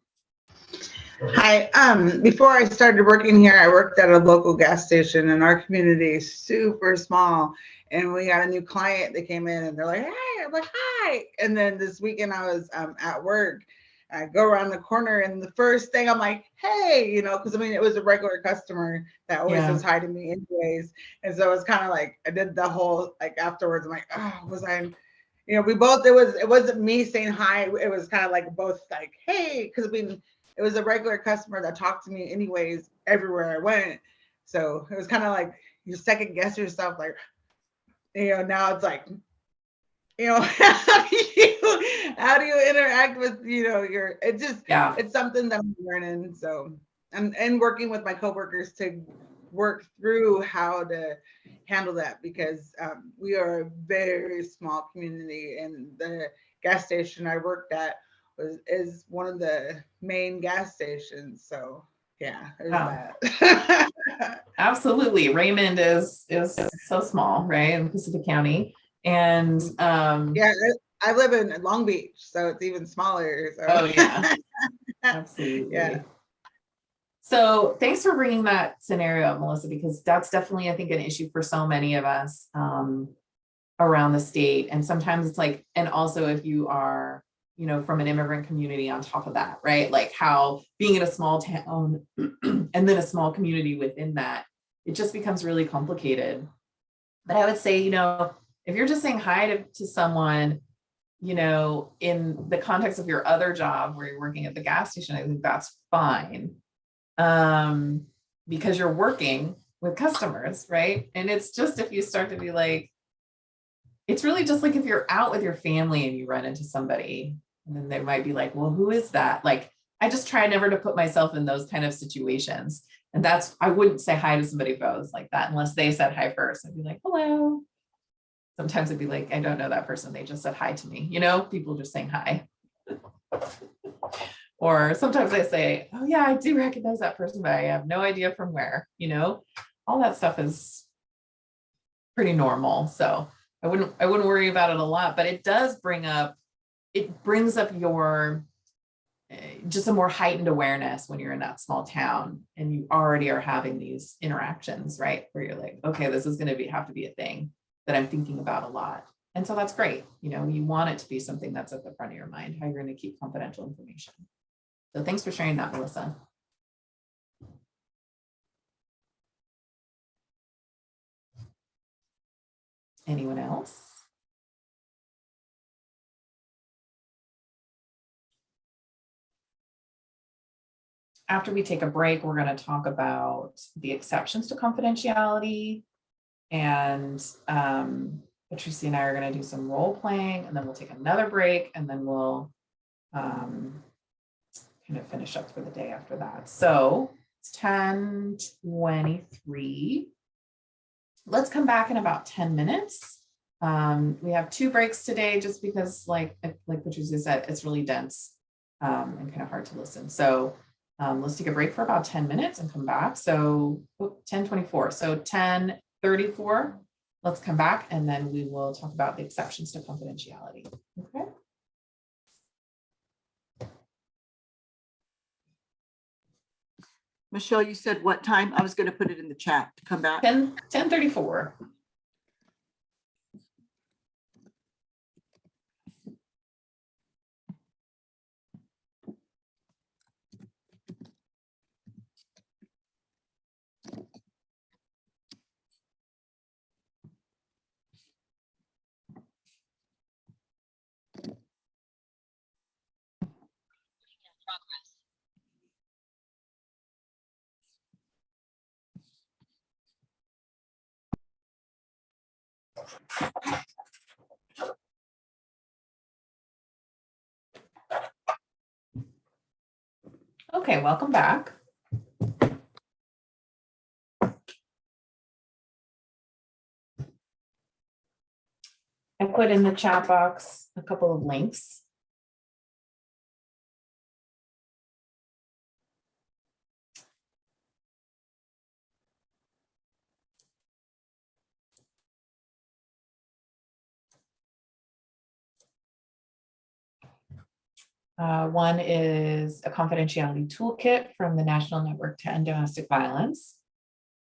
Hi, um, before I started working here, I worked at a local gas station and our community is super small. And we got a new client that came in and they're like, hey, I'm like, hi. And then this weekend I was um, at work. I go around the corner and the first thing I'm like, hey, you know, because I mean, it was a regular customer that always Yeah. was hi to me anyways. And so it's kind of like, I did the whole, like afterwards, I'm like, oh, was I, you know, we both, it was, it wasn't me saying hi. It was kind of like both like, hey, because we, it was a regular customer that talked to me anyways everywhere I went. So it was kind of like you second guess yourself, like, you know, now it's like, you know, how do you how do you interact with, you know, your it just Yeah. it's something that I'm learning. So I'm and working with my coworkers to work through how to handle that because um, we are a very small community and the gas station I worked at was is one of the main gas stations. So yeah, that. Absolutely. Raymond is is so small, right, in Pacific County. And um yeah, I I live in Long Beach, so it's even smaller. So. Oh, yeah. Absolutely. Yeah. So thanks for bringing that scenario up, Melissa, because that's definitely, I think, an issue for so many of us um, around the state. And sometimes it's like, and also if you are, you know, from an immigrant community on top of that, right? Like how being in a small town and then a small community within that, it just becomes really complicated. But I would say, you know, if you're just saying hi to, to someone, you know, in the context of your other job where you're working at the gas station, I think that's fine. Um, because you're working with customers, right? And it's just if you start to be like, it's really just like if you're out with your family and you run into somebody, and then they might be like, well, who is that? Like, I just try never to put myself in those kind of situations. And that's, I wouldn't say hi to somebody if I was like that unless they said hi first. I'd be like, hello. Sometimes it'd be like, I don't know that person. They just said hi to me. You know, people just saying hi. or sometimes I say, oh yeah, I do recognize that person, but I have no idea from where, you know? all that stuff is pretty normal. So I wouldn't, I wouldn't worry about it a lot, but it does bring up, it brings up your eh, just a more heightened awareness when you're in that small town and you already are having these interactions, right? Where you're like, okay, this is gonna be, have to be a thing that I'm thinking about a lot. And so that's great. You know, you want it to be something that's at the front of your mind, how you're gonna keep confidential information. So thanks for sharing that, Melissa. Anyone else? After we take a break, we're going to talk about the exceptions to confidentiality. And um, Patricia and I are going to do some role playing and then we'll take another break and then we'll um, kind of finish up for the day after that. So it's 10:23. Let's come back in about 10 minutes. Um, we have two breaks today just because like, like Patricia said, it's really dense um, and kind of hard to listen. So um, let's take a break for about 10 minutes and come back. So oh, 1024, so 1034, let's come back and then we will talk about the exceptions to confidentiality. Okay. Michelle, you said what time? I was going to put it in the chat to come back. 10, 1034. Okay, welcome back. I put in the chat box a couple of links. Uh, one is a confidentiality toolkit from the National Network to End Domestic Violence.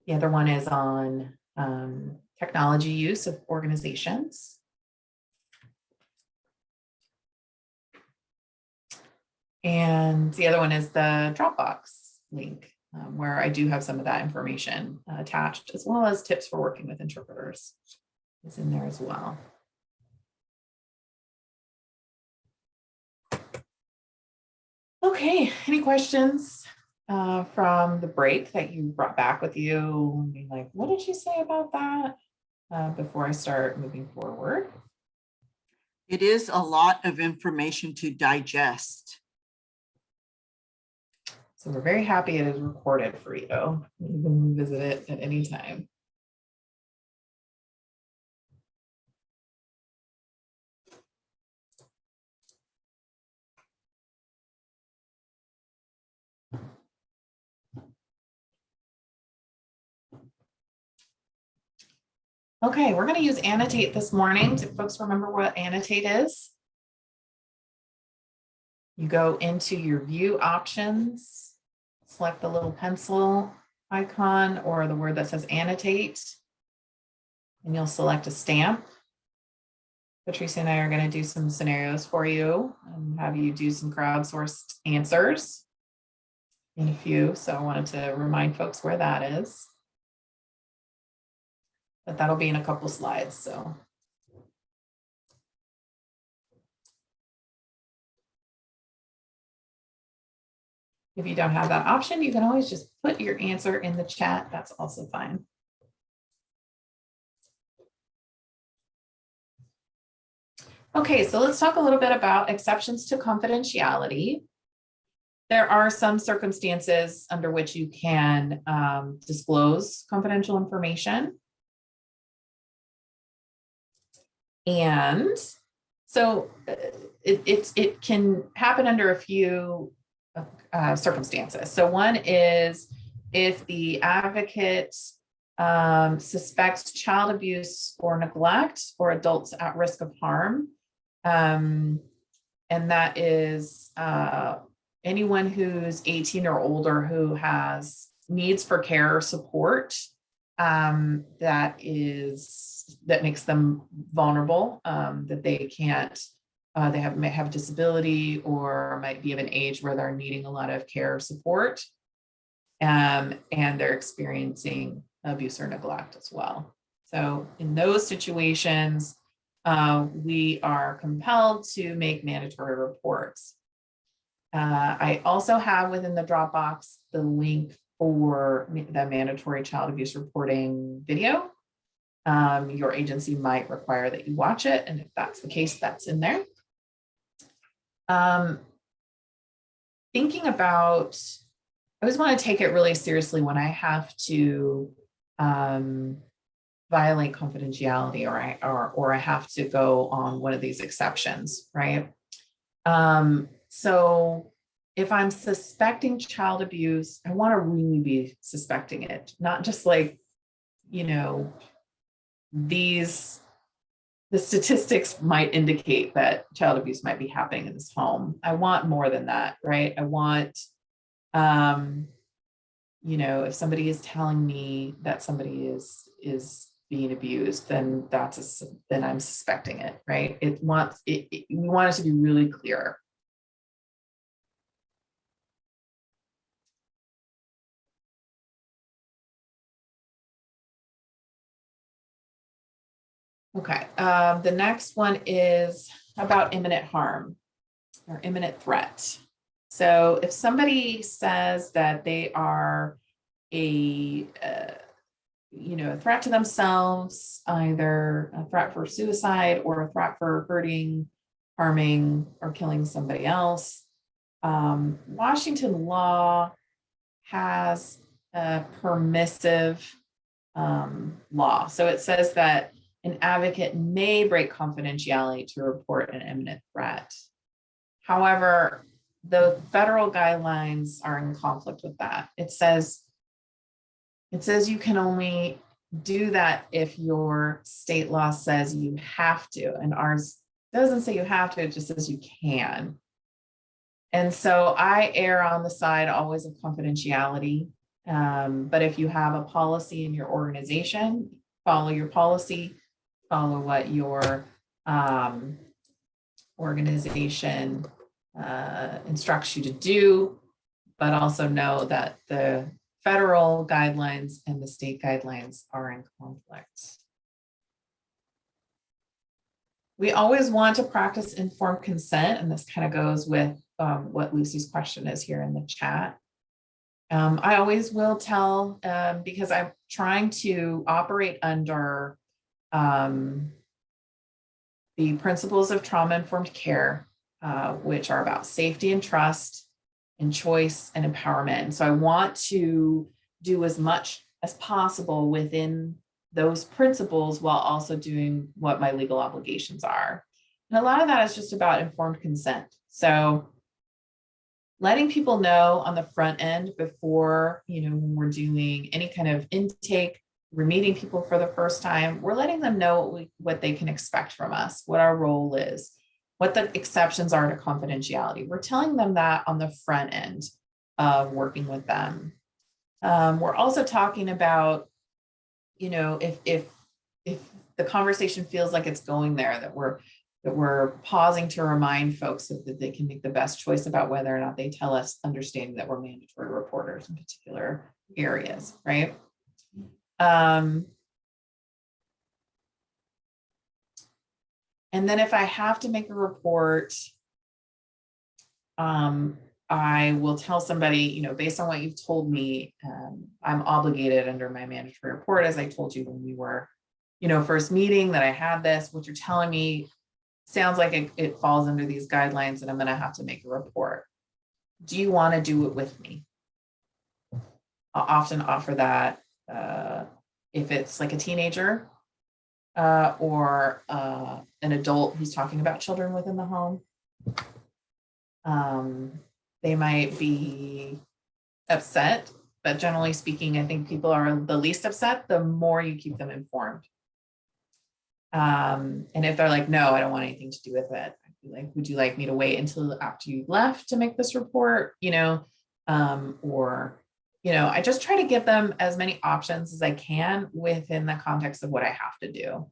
The other one is on um, technology use of organizations. And the other one is the Dropbox link, um, where I do have some of that information uh, attached, as well as tips for working with interpreters is in there as well. Okay, any questions uh, from the break that you brought back with you? Being like, what did you say about that? Uh, before I start moving forward. It is a lot of information to digest. So we're very happy it is recorded for you. You can visit it at any time. Okay, we're going to use annotate this morning. Do folks remember what annotate is? You go into your view options, select the little pencil icon or the word that says annotate. And you'll select a stamp. Patricia and I are going to do some scenarios for you and have you do some crowdsourced answers in a few. So I wanted to remind folks where that is. But that'll be in a couple slides, so. If you don't have that option, you can always just put your answer in the chat. That's also fine. Okay, so let's talk a little bit about exceptions to confidentiality. There are some circumstances under which you can um, disclose confidential information. And so uh, it, it can happen under a few uh, circumstances. So one is if the advocate um, suspects child abuse or neglect or adults at risk of harm. Um, and that is uh, anyone who's 18 or older who has needs for care or support um, that is that makes them vulnerable, um, that they can't, uh, they have may have disability or might be of an age where they're needing a lot of care or support. Um, and they're experiencing abuse or neglect as well. So in those situations, uh, we are compelled to make mandatory reports. Uh, I also have within the Dropbox the link for the mandatory child abuse reporting video. Um, your agency might require that you watch it, and if that's the case, that's in there. Um, thinking about, I always want to take it really seriously when I have to um, violate confidentiality or I or or I have to go on one of these exceptions, right? Um, so if I'm suspecting child abuse, I want to really be suspecting it, not just like, you know, these the statistics might indicate that child abuse might be happening in this home. I want more than that, right? I want um you know, if somebody is telling me that somebody is is being abused, then that's a, then I'm suspecting it, right? It wants it, it- we want it to be really clear. Okay, um, the next one is about imminent harm or imminent threat. So if somebody says that they are a, uh, you know, a threat to themselves, either a threat for suicide or a threat for hurting, harming, or killing somebody else, um, Washington law has a permissive um, law. So it says that an advocate may break confidentiality to report an imminent threat. However, the federal guidelines are in conflict with that. It says, it says you can only do that if your state law says you have to, and ours doesn't say you have to, it just says you can. And so I err on the side always of confidentiality. Um, but if you have a policy in your organization, follow your policy, follow what your um, organization uh, instructs you to do, but also know that the federal guidelines and the state guidelines are in conflict. We always want to practice informed consent, and this kind of goes with um, what Lucy's question is here in the chat. Um, I always will tell, um, because I'm trying to operate under um, the principles of trauma-informed care, uh, which are about safety and trust and choice and empowerment. So I want to do as much as possible within those principles while also doing what my legal obligations are. And a lot of that is just about informed consent. So letting people know on the front end before, you know, when we're doing any kind of intake, we're meeting people for the first time, we're letting them know what, we, what they can expect from us, what our role is, what the exceptions are to confidentiality. We're telling them that on the front end of working with them. Um, we're also talking about, you know, if if if the conversation feels like it's going there, that we're that we're pausing to remind folks that, that they can make the best choice about whether or not they tell us, understanding that we're mandatory reporters in particular areas, right? Um, and then if I have to make a report, um, I will tell somebody, you know, based on what you've told me, um, I'm obligated under my mandatory report, as I told you when we were, you know, first meeting that I had this, what you're telling me sounds like it, it falls under these guidelines and I'm gonna have to make a report. Do you wanna do it with me? I'll often offer that uh, if it's like a teenager uh, or uh, an adult who's talking about children within the home. Um, they might be upset but generally speaking, I think people are the least upset, the more you keep them informed. Um, and if they're like, no, I don't want anything to do with it, like, would you like me to wait until after you left to make this report, you know? Um, or, you know, I just try to give them as many options as I can within the context of what I have to do.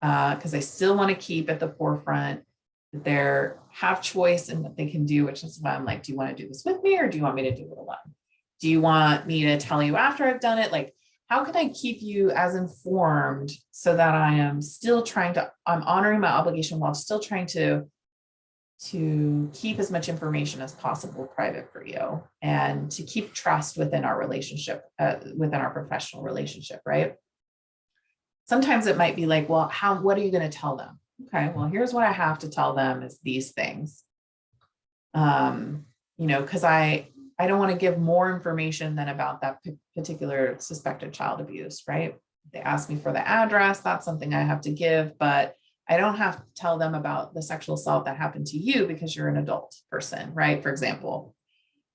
Uh, because I still want to keep at the forefront that they have choice and what they can do, which is why I'm like, do you want to do this with me or do you want me to do it alone? Do you want me to tell you after I've done it? Like, how can I keep you as informed so that I am still trying to, I'm honoring my obligation while still trying to to keep as much information as possible private for you and to keep trust within our relationship, uh, within our professional relationship, right? Sometimes it might be like, well, how, what are you going to tell them? Okay, well, here's what I have to tell them is these things. Um, you know, because I, I don't want to give more information than about that particular suspected child abuse, right? They ask me for the address, that's something I have to give, but I don't have to tell them about the sexual assault that happened to you because you're an adult person, right? For example.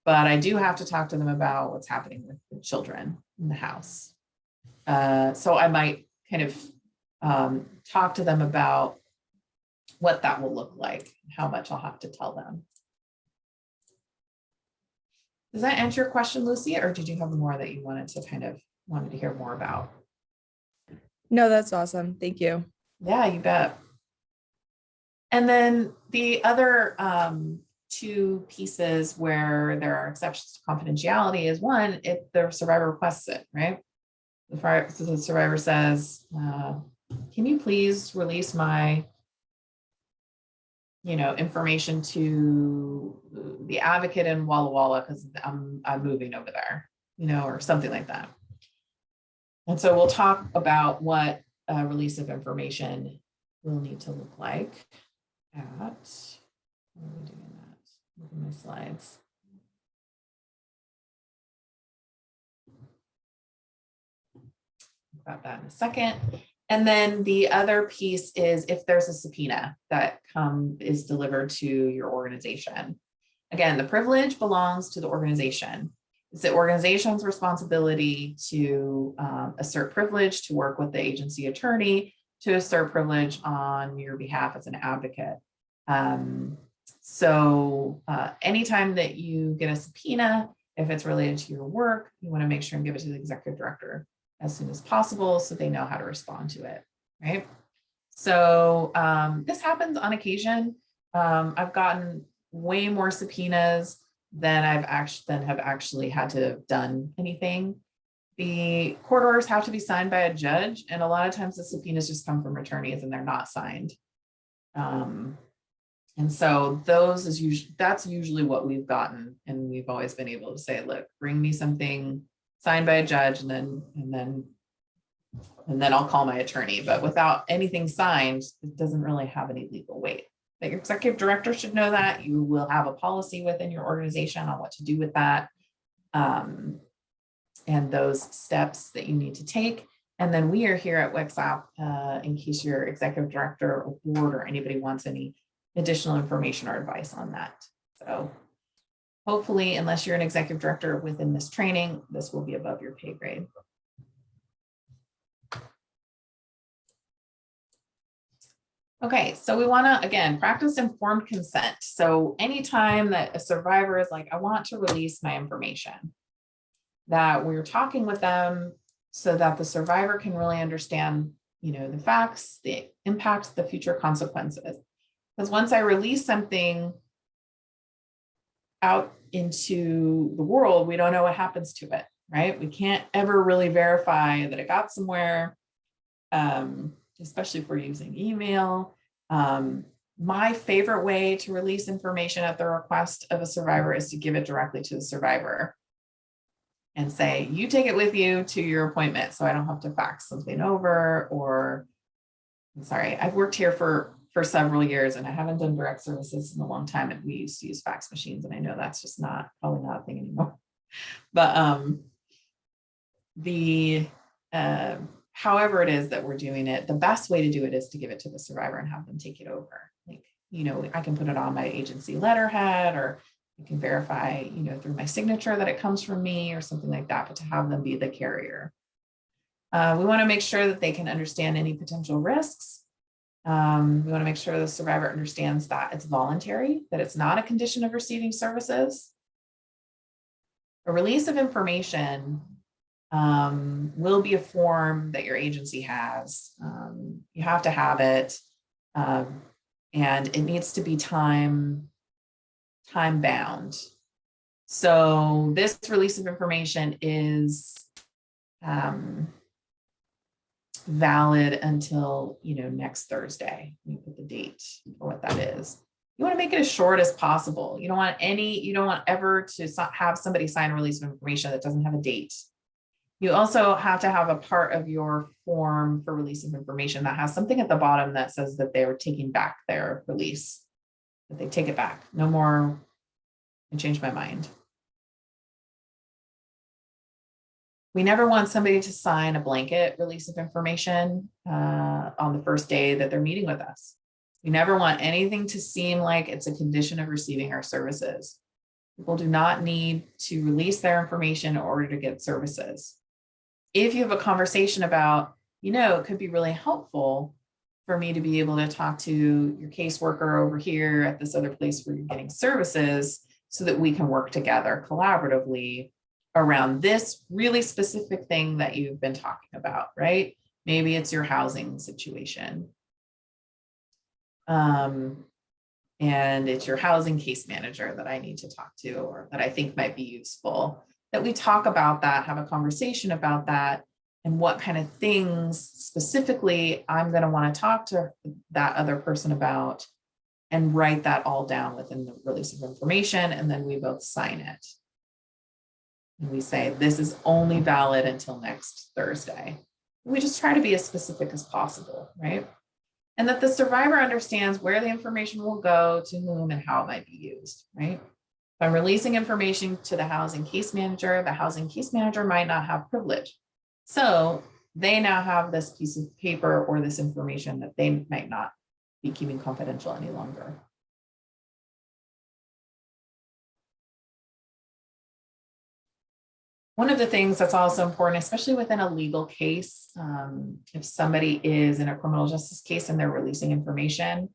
But I do have to talk to them about what's happening with the children in the house. Uh, so I might kind of um, talk to them about what that will look like, how much I'll have to tell them. Does that answer your question, Lucy, or did you have more that you wanted to kind of wanted to hear more about? No, that's awesome. Thank you. Yeah, you bet. And then the other um, two pieces where there are exceptions to confidentiality is one, if the survivor requests it, right? The survivor says, uh, can you please release my you know, information to the advocate in Walla Walla because I'm, I'm moving over there, you know, or something like that. And so we'll talk about what a release of information will need to look like at, where are we doing that? Look at my slides. About that in a second. And then the other piece is if there's a subpoena that come is delivered to your organization. Again, the privilege belongs to the organization. It's the organization's responsibility to um, assert privilege, to work with the agency attorney, to assert privilege on your behalf as an advocate. Um, so uh, anytime that you get a subpoena, if it's related to your work, you want to make sure and give it to the executive director as soon as possible so they know how to respond to it, right? So um, this happens on occasion. Um, I've gotten way more subpoenas than I've actually than have actually had to have done anything. The court orders have to be signed by a judge, and a lot of times the subpoenas just come from attorneys and they're not signed. Um, and so those is usually that's usually what we've gotten, and we've always been able to say, look, bring me something signed by a judge, and then and then and then I'll call my attorney. But without anything signed, it doesn't really have any legal weight. The executive director should know that. You will have a policy within your organization on what to do with that. Um, and those steps that you need to take. And then we are here at WCSAP uh, in case your executive director or board or anybody wants any additional information or advice on that. So hopefully, unless you're an executive director within this training, this will be above your pay grade. Okay, so we want to, again, practice informed consent. So anytime that a survivor is like, I want to release my information, that we're talking with them so that the survivor can really understand, you know, the facts, the impacts, the future consequences. Because once I release something out into the world, we don't know what happens to it, right? We can't ever really verify that it got somewhere. Um, especially if we're using email. Um, my favorite way to release information at the request of a survivor is to give it directly to the survivor and say, you take it with you to your appointment so I don't have to fax something over or, I'm sorry, I've worked here for, for several years and I haven't done direct services in a long time and we used to use fax machines and I know that's just not, probably not a thing anymore. But um, the, uh, however it is that we're doing it, the best way to do it is to give it to the survivor and have them take it over. Like, you know, I can put it on my agency letterhead or I can verify, you know, through my signature that it comes from me or something like that, but to have them be the carrier. Uh, we want to make sure that they can understand any potential risks. Um, we want to make sure the survivor understands that it's voluntary, that it's not a condition of receiving services. A release of information um, will be a form that your agency has. Um, you have to have it. Um, and it needs to be time, time bound. So this release of information is um, valid until, you know, next Thursday. Let me put the date for what that is. You want to make it as short as possible. You don't want any, you don't want ever to have somebody sign a release of information that doesn't have a date. You also have to have a part of your form for release of information that has something at the bottom that says that they are taking back their release. That they take it back. No more, I changed my mind. We never want somebody to sign a blanket release of information uh, on the first day that they're meeting with us. We never want anything to seem like it's a condition of receiving our services. People do not need to release their information in order to get services. If you have a conversation about, you know, it could be really helpful for me to be able to talk to your caseworker over here at this other place where you're getting services so that we can work together collaboratively around this really specific thing that you've been talking about, right? Maybe it's your housing situation. Um, and it's your housing case manager that I need to talk to or that I think might be useful. That we talk about that, have a conversation about that, and what kind of things specifically I'm going to want to talk to that other person about and write that all down within the release of information, and then we both sign it. And we say, this is only valid until next Thursday. We just try to be as specific as possible, right? And that the survivor understands where the information will go, to whom, and how it might be used, right? If I'm releasing information to the housing case manager, the housing case manager might not have privilege. So they now have this piece of paper or this information that they might not be keeping confidential any longer. One of the things that's also important, especially within a legal case, um, if somebody is in a criminal justice case and they're releasing information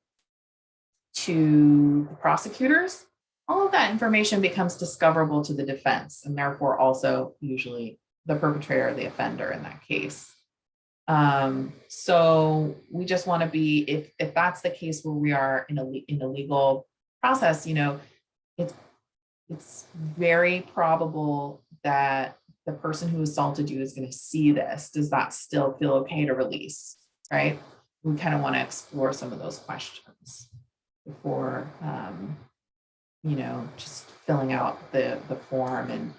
to the prosecutors, all of that information becomes discoverable to the defense and therefore also usually the perpetrator or the offender in that case. Um, so we just want to be, if, if that's the case where we are in a, in a legal process, you know, it's, it's very probable that the person who assaulted you is going to see this. Does that still feel okay to release? Right? We kind of want to explore some of those questions before, um, you know, just filling out the, the form and,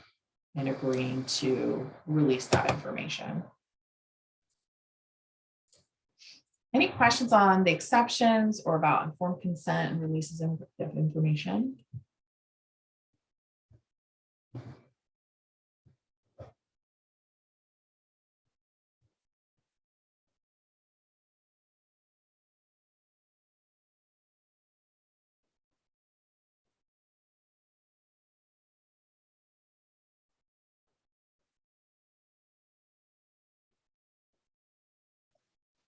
and agreeing to release that information. Any questions on the exceptions or about informed consent and releases of of information?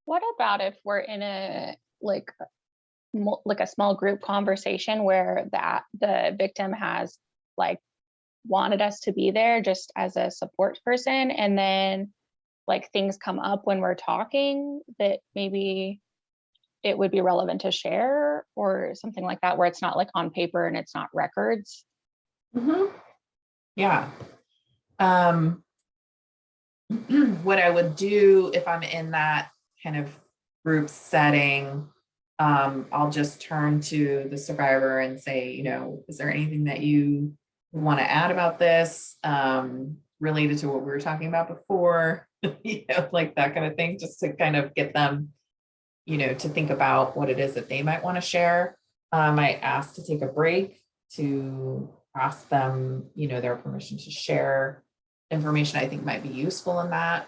What about if we're in a like mul- like a small group conversation where that the victim has like wanted us to be there just as a support person and then like things come up when we're talking that maybe it would be relevant to share or something like that where it's not like on paper and it's not records Mhm. Yeah. Um, what I would do if I'm in that kind of group setting, um, I'll just turn to the survivor and say, you know, is there anything that you want to add about this? Um, related to what we were talking about before, you know, like that kind of thing, just to kind of get them, you know, to think about what it is that they might want to share. Um, I asked to take a break to ask them, you know, their permission to share information I think might be useful in that.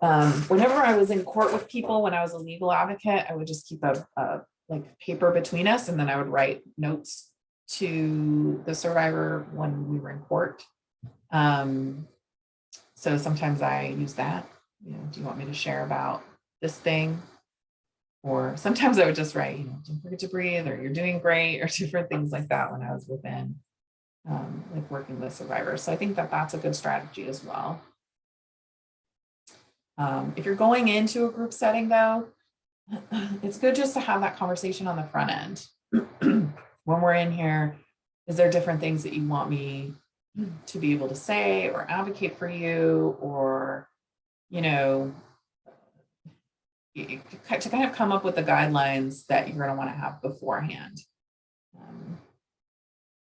Um, whenever I was in court with people, when I was a legal advocate, I would just keep a, a like paper between us and then I would write notes to the survivor when we were in court. Um, so sometimes I use that, you know, do you want me to share about this thing? Or sometimes I would just write, you know, don't forget to breathe, or you're doing great, or different things like that when I was within, um, like working with survivors. So I think that that's a good strategy as well. Um, if you're going into a group setting though, it's good just to have that conversation on the front end. when we're in here, is there different things that you want me to be able to say or advocate for you or, you know, to kind of come up with the guidelines that you're going to want to have beforehand. Um,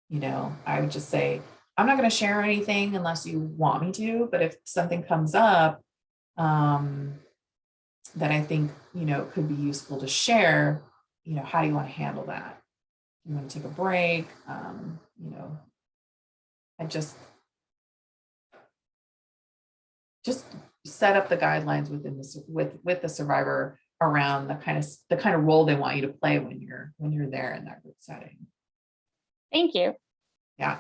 you know, I would just say, I'm not going to share anything unless you want me to, but if something comes up um, that I think, you know, could be useful to share, you know, how do you want to handle that? You want to take a break? Um, you know, I just just set up the guidelines within the sur- with with the survivor around the kind of the kind of role they want you to play when you're when you're there in that group setting. Thank you. Yeah.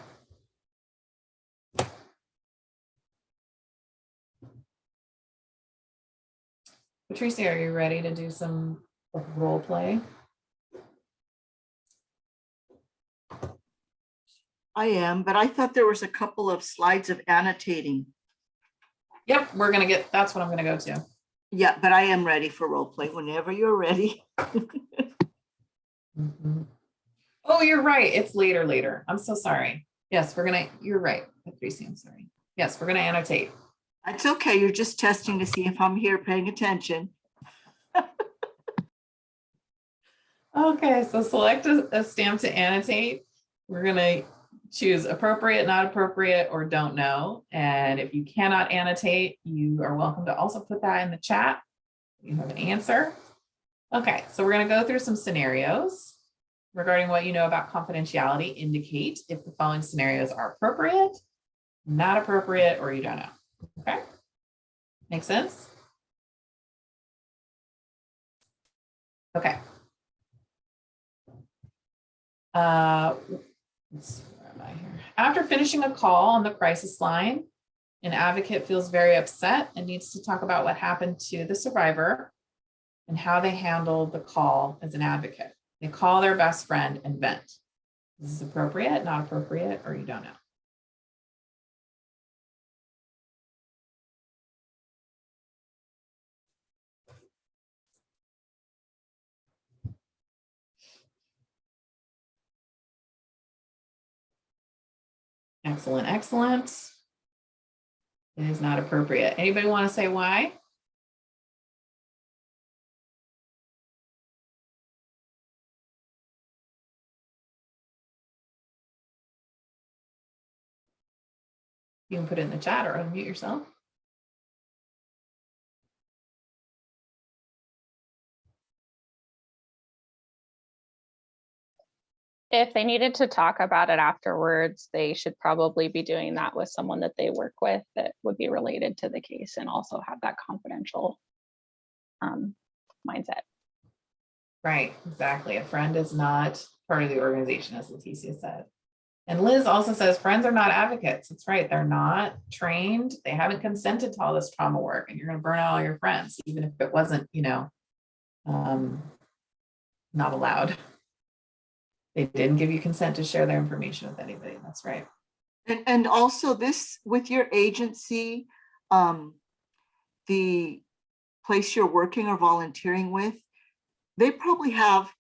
Patricia, are you ready to do some role play? I am, but I thought there was a couple of slides of annotating. Yep, we're gonna get, that's what I'm gonna go to. Yeah, but I am ready for role play whenever you're ready. Mhm. Oh, you're right. It's later, later. I'm so sorry. Yes, we're gonna, you're right, Patricia, I'm sorry. Yes, we're gonna annotate. It's okay. You're just testing to see if I'm here paying attention. Okay, so select a, a stamp to annotate. We're gonna choose appropriate, not appropriate, or don't know. And if you cannot annotate, you are welcome to also put that in the chat. You have an answer. Okay, so we're gonna go through some scenarios regarding what you know about confidentiality. Indicate if the following scenarios are appropriate, not appropriate, or you don't know. Okay? Make sense? Okay. Uh, where am I here? After finishing a call on the crisis line, an advocate feels very upset and needs to talk about what happened to the survivor and how they handled the call as an advocate. They call their best friend and vent. This is appropriate, not appropriate, or you don't know. Excellent, excellent. It is not appropriate. Anybody want to say why? You can put it in the chat or unmute yourself. If they needed to talk about it afterwards, they should probably be doing that with someone that they work with that would be related to the case and also have that confidential um, mindset. Right, exactly. A friend is not part of the organization, as Leticia said. And Liz also says friends are not advocates. That's right. They're not trained. They haven't consented to all this trauma work and you're going to burn out all your friends, even if it wasn't, you know, um, not allowed. They didn't give you consent to share their information with anybody. That's right. And, and also this, with your agency, um, the place you're working or volunteering with, they probably have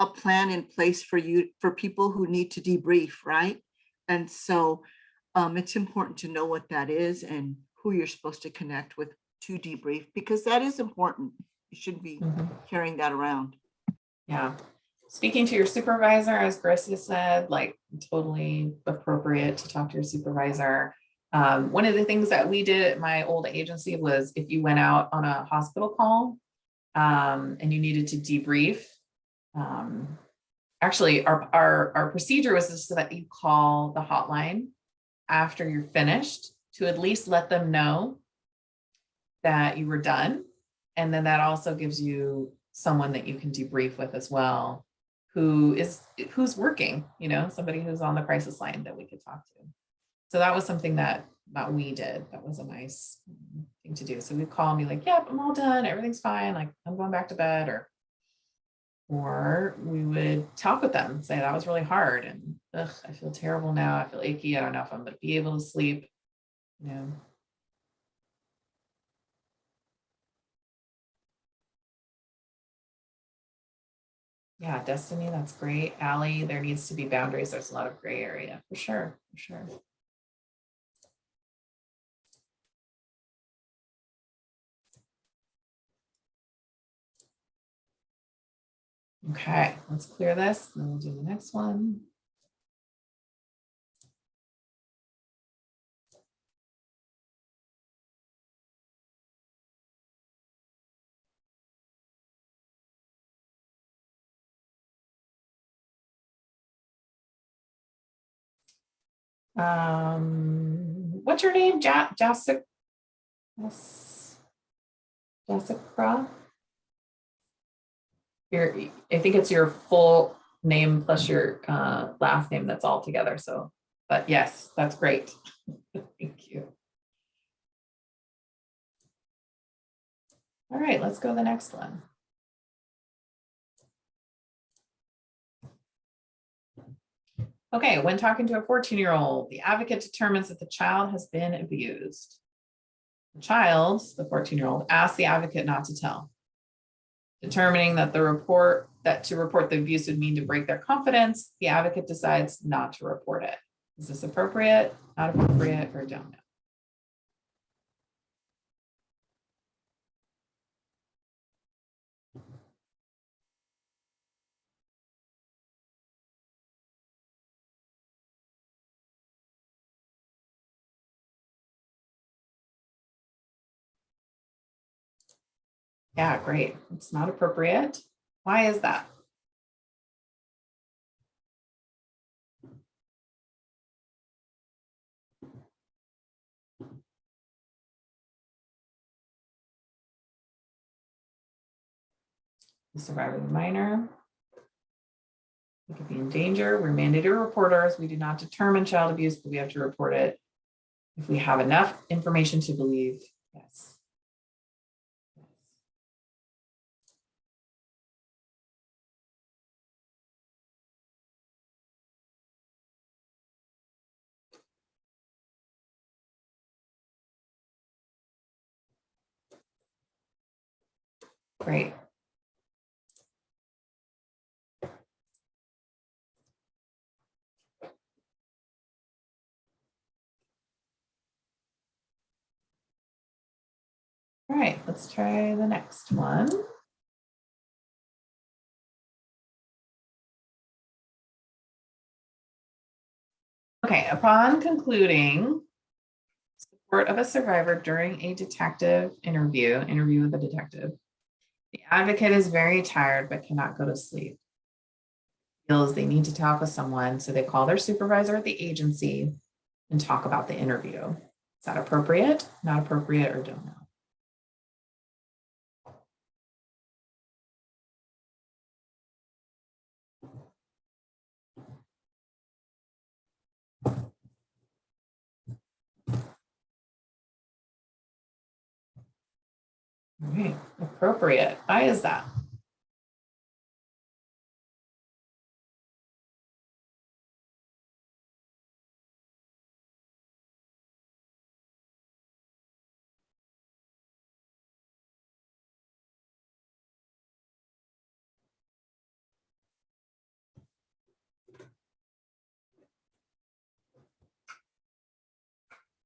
a plan in place for you, for people who need to debrief, right? And so um, it's important to know what that is and who you're supposed to connect with to debrief, because that is important. You shouldn't be Mhm. carrying that around. Yeah. Speaking to your supervisor, as Gracia said, like totally appropriate to talk to your supervisor. Um, one of the things that we did at my old agency was if you went out on a hospital call um, and you needed to debrief, um, actually our, our, our procedure was just so that you call the hotline after you're finished to at least let them know that you were done. And then that also gives you someone that you can debrief with as well who is, who's working, you know, somebody who's on the crisis line that we could talk to. So that was something that, that we did. That was a nice thing to do. So we'd call and be like, yep, I'm all done. Everything's fine. Like I'm going back to bed or or we would talk with them, say that was really hard and ugh, I feel terrible now. I feel achy. I don't know if I'm gonna be able to sleep. You know. Yeah, Destiny, that's great. Allie, there needs to be boundaries. There's a lot of gray area for sure, for sure. Okay, let's clear this, and then we'll do the next one. Um, what's your name? Ja- Jessica? Jessica? Your, I think it's your full name plus your uh, last name that's all together. So, but yes, that's great. Thank you. All right, let's go to the next one. Okay, when talking to a 14-year-old, the advocate determines that the child has been abused. The child, the 14-year-old, asks the advocate not to tell determining that the report, that to report the abuse would mean to break their confidence, the advocate decides not to report it. Is this appropriate, not appropriate, or don't Yeah, great. It's not appropriate. Why is that? The survivor the minor. We could be in danger. We're mandated reporters. We do not determine child abuse, but we have to report it. If we have enough information to believe, yes. Great. All right, let's try the next one. Okay, upon concluding support of a survivor during a detective interview, interview with a detective, the advocate is very tired but cannot go to sleep. Feels they need to talk with someone, so they call their supervisor at the agency and talk about the interview. Is that appropriate, not appropriate, or don't know? Right, appropriate. Why is that?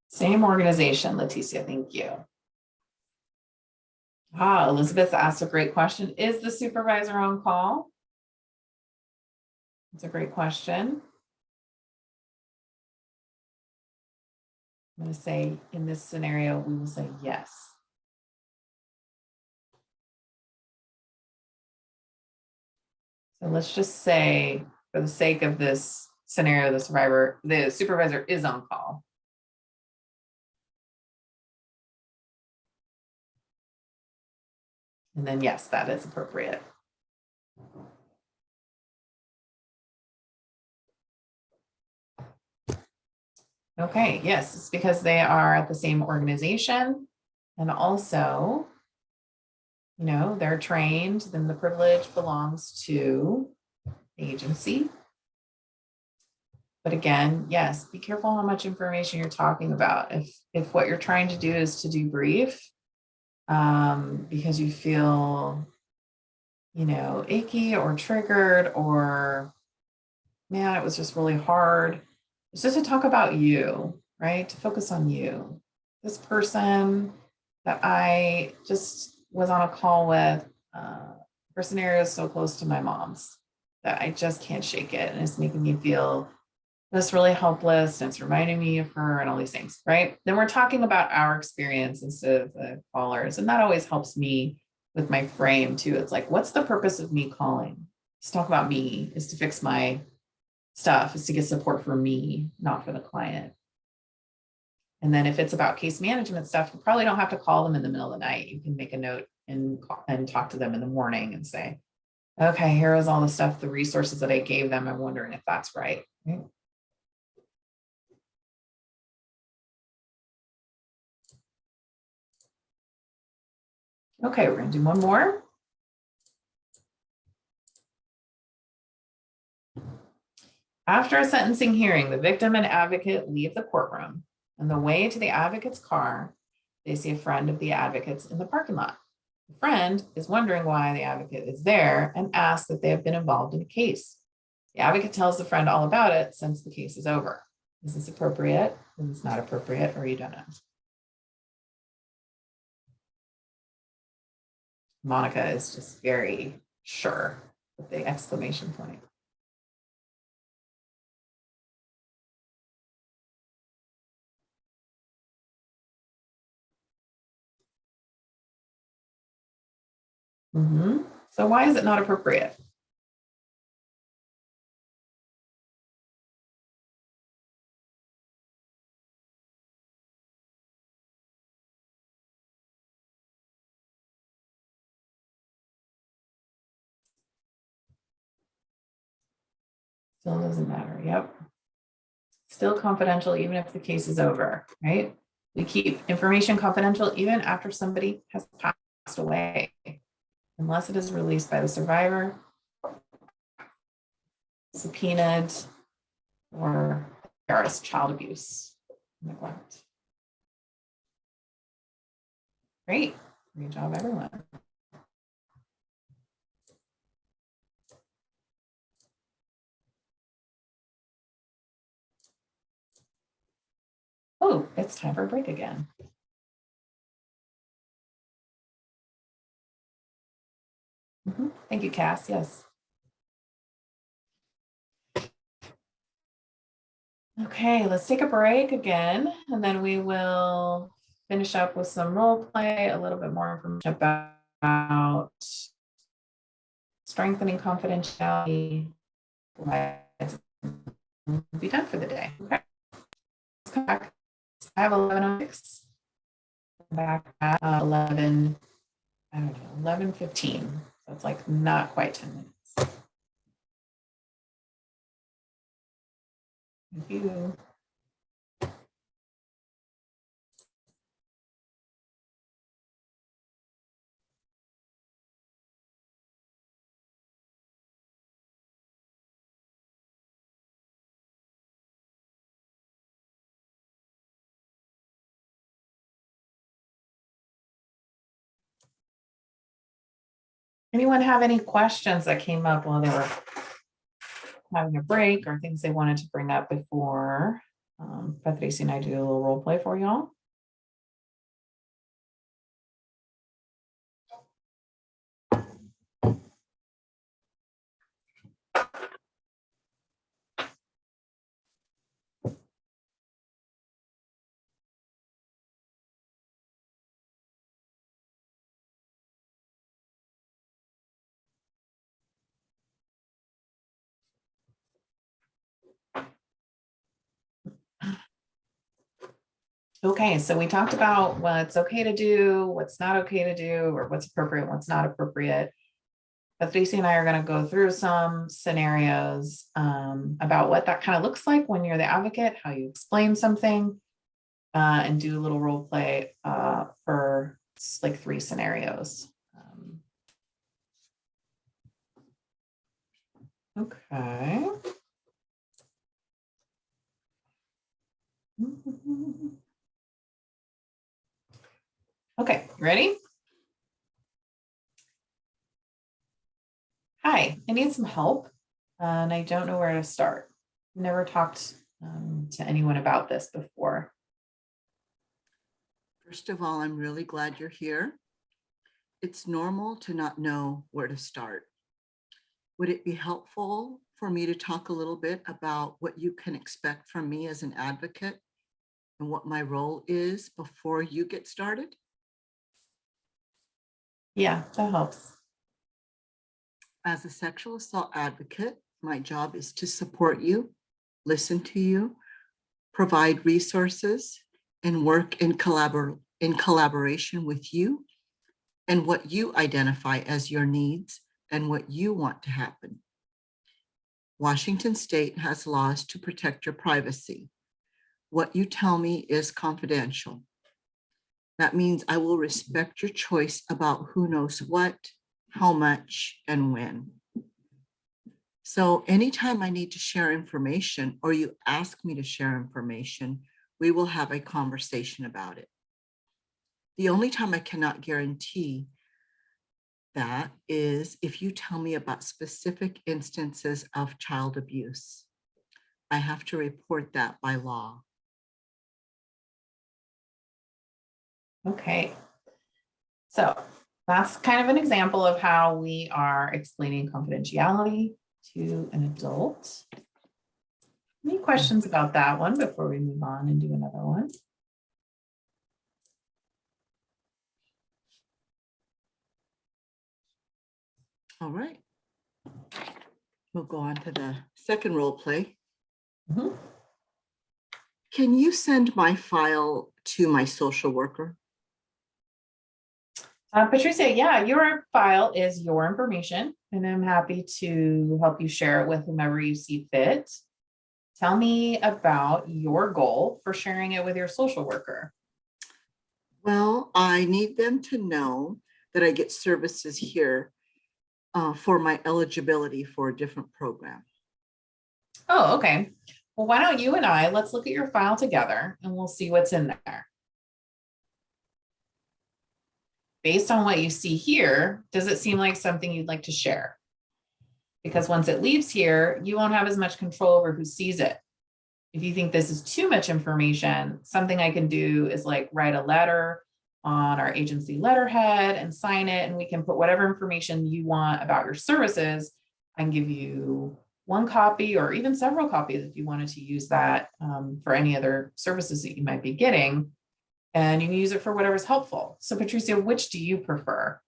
Same organization, Leticia, thank you. Ah, Elizabeth asked a great question. Is the supervisor on call? It's a great question. I'm going to say in this scenario, we will say yes. So let's just say, for the sake of this scenario, the survivor, the supervisor is on call. And then yes, that is appropriate. Okay, yes, it's because they are at the same organization and also, you know, they're trained, then the privilege belongs to the agency. But again, yes, be careful how much information you're talking about. If, if what you're trying to do is to debrief, um, because you feel, you know, icky or triggered or man, it was just really hard. It's just to talk about you, right? To focus on you. This person that I just was on a call with, uh, her scenario is so close to my mom's that I just can't shake it. And it's making me feel just really helpless. And it's reminding me of her and all these things, right? Then we're talking about our experience instead of the callers. And that always helps me with my frame too. It's like, what's the purpose of me calling? Let's talk about me is to fix my stuff is to get support for me, not for the client. And then if it's about case management stuff, you probably don't have to call them in the middle of the night. You can make a note and, and talk to them in the morning and say, okay, here is all the stuff, the resources that I gave them. I'm wondering if that's right. right? Okay, we're gonna do one more. After a sentencing hearing, the victim and advocate leave the courtroom. On the way to the advocate's car, they see a friend of the advocate's in the parking lot. The friend is wondering why the advocate is there and asks if they have been involved in a case. The advocate tells the friend all about it since the case is over. Is this appropriate? Is this not appropriate? Or you don't know? Monica is just very sure with the exclamation point. Mhm. So why is it not appropriate? Still doesn't matter, yep. Still confidential even if the case is over, right? We keep information confidential even after somebody has passed away. Unless it is released by the survivor, subpoenaed, or there's child abuse, neglect. Great, great job, everyone. Oh, it's time for a break again. Mhm. Thank you, Cass. Yes. Okay, let's take a break again, and then we will finish up with some role play, a little bit more information about strengthening confidentiality. We'll Be done for the day. Okay. Let's come back. I have 1106. Back at uh, 11, I don't know, 11:15. So it's like not quite 10 minutes. Thank you. Anyone have any questions that came up while they were having a break or things they wanted to bring up before um, Patricia and I do a little role play for y'all? Okay, so we talked about what's okay to do, what's not okay to do, or what's appropriate, what's not appropriate. Patricia and I are gonna go through some scenarios um, about what that kind of looks like when you're the advocate, how you explain something. Uh, and do a little role play uh, for like three scenarios. Um, Okay. Okay, ready? Hi, I need some help and I don't know where to start. Never talked um, to anyone about this before. First of all, I'm really glad you're here. It's normal to not know where to start. Would it be helpful for me to talk a little bit about what you can expect from me as an advocate and what my role is before you get started? Yeah, that helps. As a sexual assault advocate, my job is to support you, listen to you, provide resources, and work in collabor in collaboration with you and what you identify as your needs and what you want to happen. Washington State has laws to protect your privacy. What you tell me is confidential. That means I will respect your choice about who knows what, how much, and when. So anytime I need to share information or you ask me to share information, we will have a conversation about it. The only time I cannot guarantee that is if you tell me about specific instances of child abuse. I have to report that by law. Okay. So that's kind of an example of how we are explaining confidentiality to an adult. Any questions about that one before we move on and do another one? All right. We'll go on to the second role play. Mhm. Can you send my file to my social worker? Uh, Patricia, yeah, your file is your information and I'm happy to help you share it with whomever you see fit. Tell me about your goal for sharing it with your social worker. Well, I need them to know that I get services here uh, for my eligibility for a different program. Oh, okay. Well, why don't you and I, let's look at your file together and we'll see what's in there. Based on what you see here, does it seem like something you'd like to share? Because once it leaves here, you won't have as much control over who sees it. If you think this is too much information, something I can do is like write a letter on our agency letterhead and sign it, and we can put whatever information you want about your services. Can give you one copy or even several copies if you wanted to use that um, for any other services that you might be getting. And you can use it for whatever's helpful. So Patricia, which do you prefer?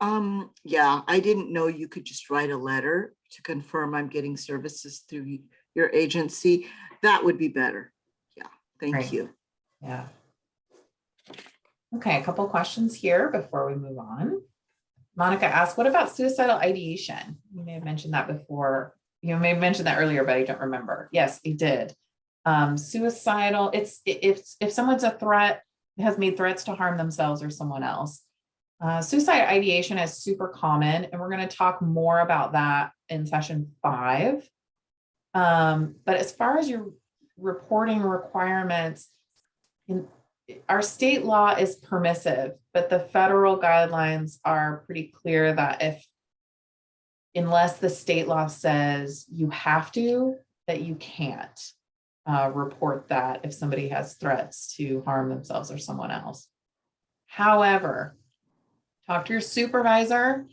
Um, yeah, I didn't know you could just write a letter to confirm I'm getting services through your agency. That would be better. Yeah, thank you. Yeah. Okay, a couple questions here before we move on. Monica asked, what about suicidal ideation? You may have mentioned that before. You may have mentioned that earlier, but I don't remember. Yes, it did. Um, suicidal, it's if if someone's a threat, has made threats to harm themselves or someone else. Uh, suicide ideation is super common, and we're going to talk more about that in session five. Um, but as far as your reporting requirements, in our state law is permissive, but the federal guidelines are pretty clear that if unless the state law says you have to, that you can't uh, report that if somebody has threats to harm themselves or someone else. However, talk to your supervisor,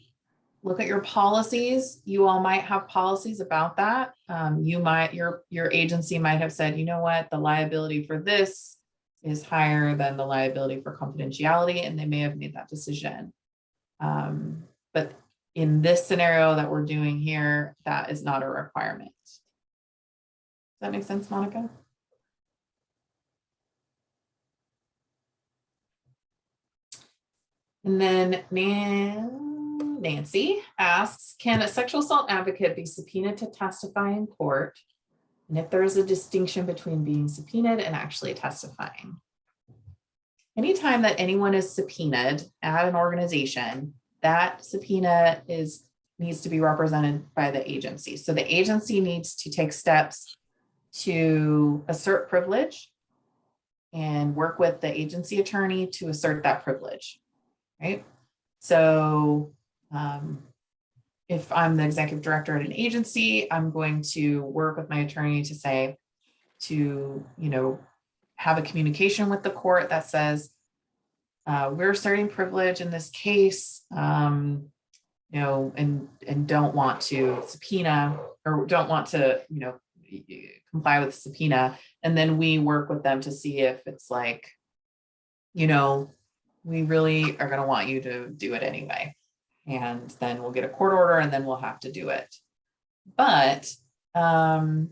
look at your policies. You all might have policies about that. Um, you might, your, your agency might have said, you know what, the liability for this is higher than the liability for confidentiality, and they may have made that decision. Um, but in this scenario that we're doing here, that is not a requirement. Does that make sense, Monica? And then Nancy asks, can a sexual assault advocate be subpoenaed to testify in court? And if there is a distinction between being subpoenaed and actually testifying? Anytime that anyone is subpoenaed at an organization, that subpoena is, needs to be represented by the agency. So the agency needs to take steps to assert privilege and work with the agency attorney to assert that privilege, right? So um, if I'm the executive director at an agency, I'm going to work with my attorney to say, to, you know, have a communication with the court that says, uh, we're asserting privilege in this case, um, you know, and, and don't want to subpoena or don't want to, you know, comply with subpoena. And then we work with them to see if it's like, you know, we really are going to want you to do it anyway. And then we'll get a court order and then we'll have to do it. But um,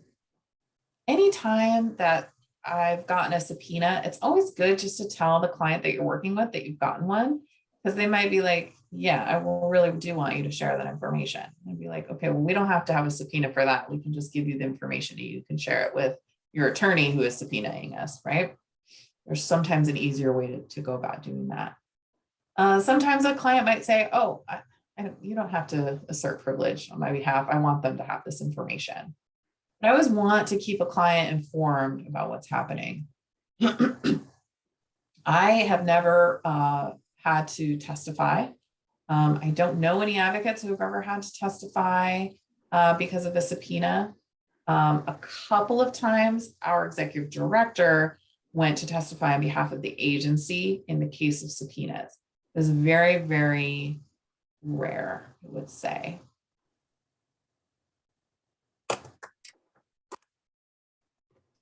anytime that I've gotten a subpoena, it's always good just to tell the client that you're working with that you've gotten one, because they might be like, yeah, I really do want you to share that information. And be like, okay, well, we don't have to have a subpoena for that. We can just give you the information. and You can share it with your attorney who is subpoenaing us, right? There's sometimes an easier way to, to go about doing that. Uh, sometimes a client might say, oh, I, I you don't have to assert privilege on my behalf. I want them to have this information. But I always want to keep a client informed about what's happening. I have never uh, had to testify. Um, I don't know any advocates who have ever had to testify uh, because of a subpoena. Um, a couple of times, our executive director went to testify on behalf of the agency in the case of subpoenas. It was very, very rare, I would say. Did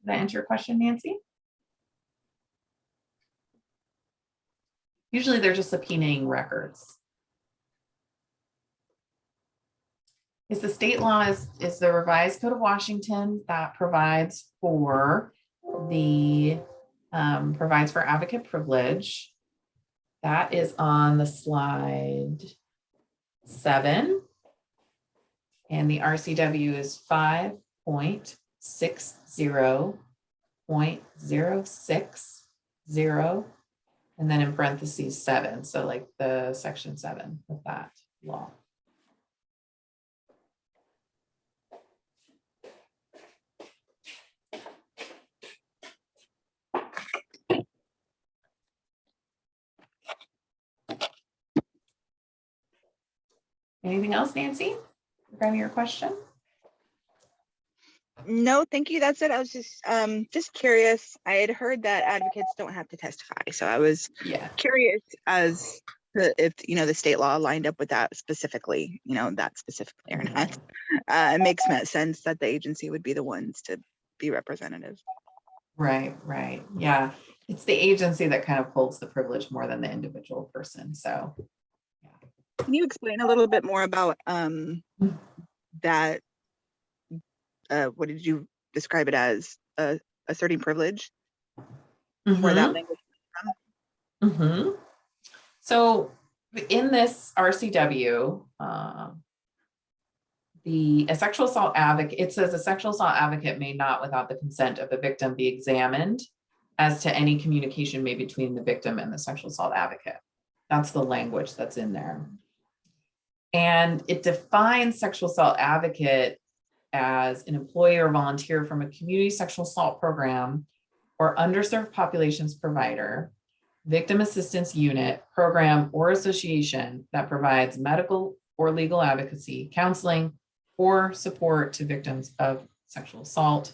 that answer your question, Nancy? Usually they're just subpoenaing records. Is the state law is, is the revised code of Washington that provides for the um, provides for advocate privilege. That is on the slide seven. And the RCW is 5.60.060 and then in parentheses seven, so like the section seven of that law. Anything else, Nancy, regarding your question? No, thank you. That's it. I was just um just curious. I had heard that advocates don't have to testify, so I was Yeah, curious as to if you know the state law lined up with that specifically. You know that specifically or not. Uh, it makes sense that the agency would be the ones to be representative. right, right. Yeah, it's the agency that kind of holds the privilege more than the individual person. So Can you explain a little bit more about um Mm. that? Uh, what did you describe it as? Uh, asserting privilege? Where that Mhm. language? Mhm. So in this RCW, um, the, a sexual assault advocate, it says a sexual assault advocate may not, without the consent of the victim, be examined as to any communication made between the victim and the sexual assault advocate. That's the language that's in there. And it defines sexual assault advocate as an employee or volunteer from a community sexual assault program or underserved populations provider victim assistance unit, program, or association that provides medical or legal advocacy, counseling, or support to victims of sexual assault,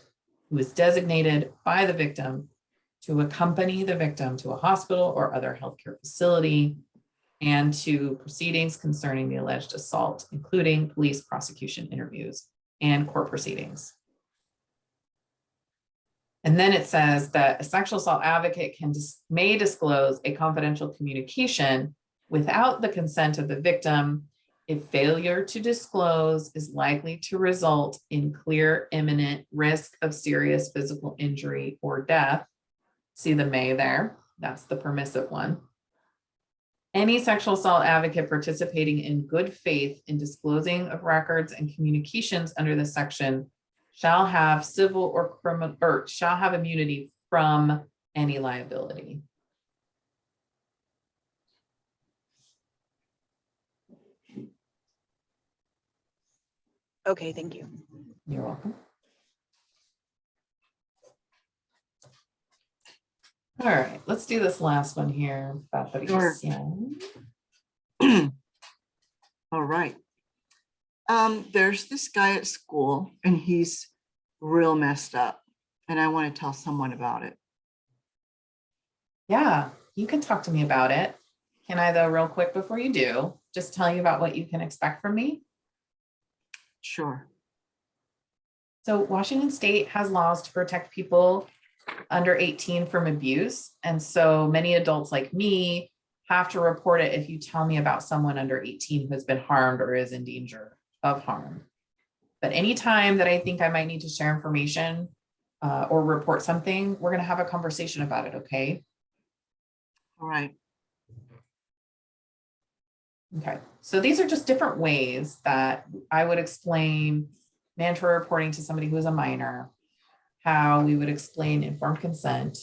who is designated by the victim to accompany the victim to a hospital or other healthcare facility and to proceedings concerning the alleged assault, including police prosecution interviews and court proceedings. And then it says that a sexual assault advocate can dis- may disclose a confidential communication without the consent of the victim if failure to disclose is likely to result in clear imminent risk of serious physical injury or death. See the may there, that's the permissive one. Any sexual assault advocate participating in good faith in disclosing of records and communications under this section shall have civil or criminal, or shall have immunity from any liability. Okay, thank you. You're welcome. All right, let's do this last one here. Patricia. All right. Um, there's this guy at school and he's real messed up and I want to tell someone about it. Yeah, you can talk to me about it. Can I though, real quick before you do, just tell you about what you can expect from me? Sure. So Washington State has laws to protect people under 18 from abuse. And so many adults like me have to report it if you tell me about someone under 18 who has been harmed or is in danger of harm. But anytime that I think I might need to share information uh, or report something, we're gonna have a conversation about it, okay? All right. Okay, so these are just different ways that I would explain mandatory reporting to somebody who is a minor, how we would explain informed consent,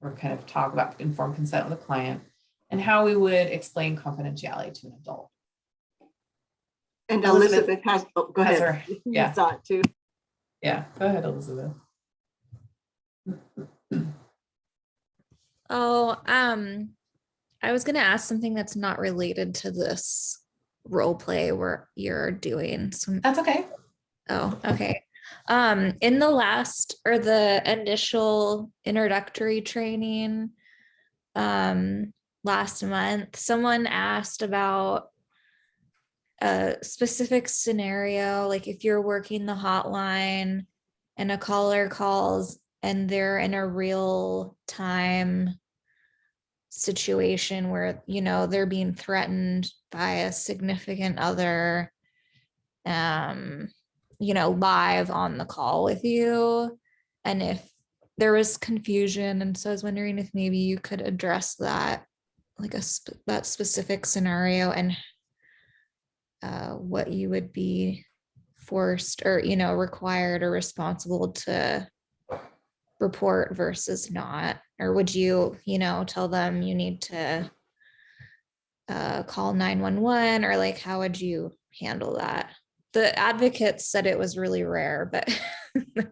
or kind of talk about informed consent with a client, and how we would explain confidentiality to an adult. And Elizabeth Elizabeth has, oh, go Has ahead. her- You yeah. saw it too. Yeah, go ahead, Elizabeth. Oh, um, I was gonna ask something that's not related to this role play where you're doing some. That's okay. Oh, okay. Um, in the last or the initial introductory training, um, last month, someone asked about a specific scenario, like if you're working the hotline and a caller calls and they're in a real time situation where, you know, they're being threatened by a significant other, um, you know, live on the call with you. And if there was confusion, and so I was wondering if maybe you could address that, like a, sp- that specific scenario and uh, what you would be forced or, you know, required or responsible to report versus not, or would you, you know, tell them you need to uh, call 911 or like, how would you handle that? The advocates said it was really rare, but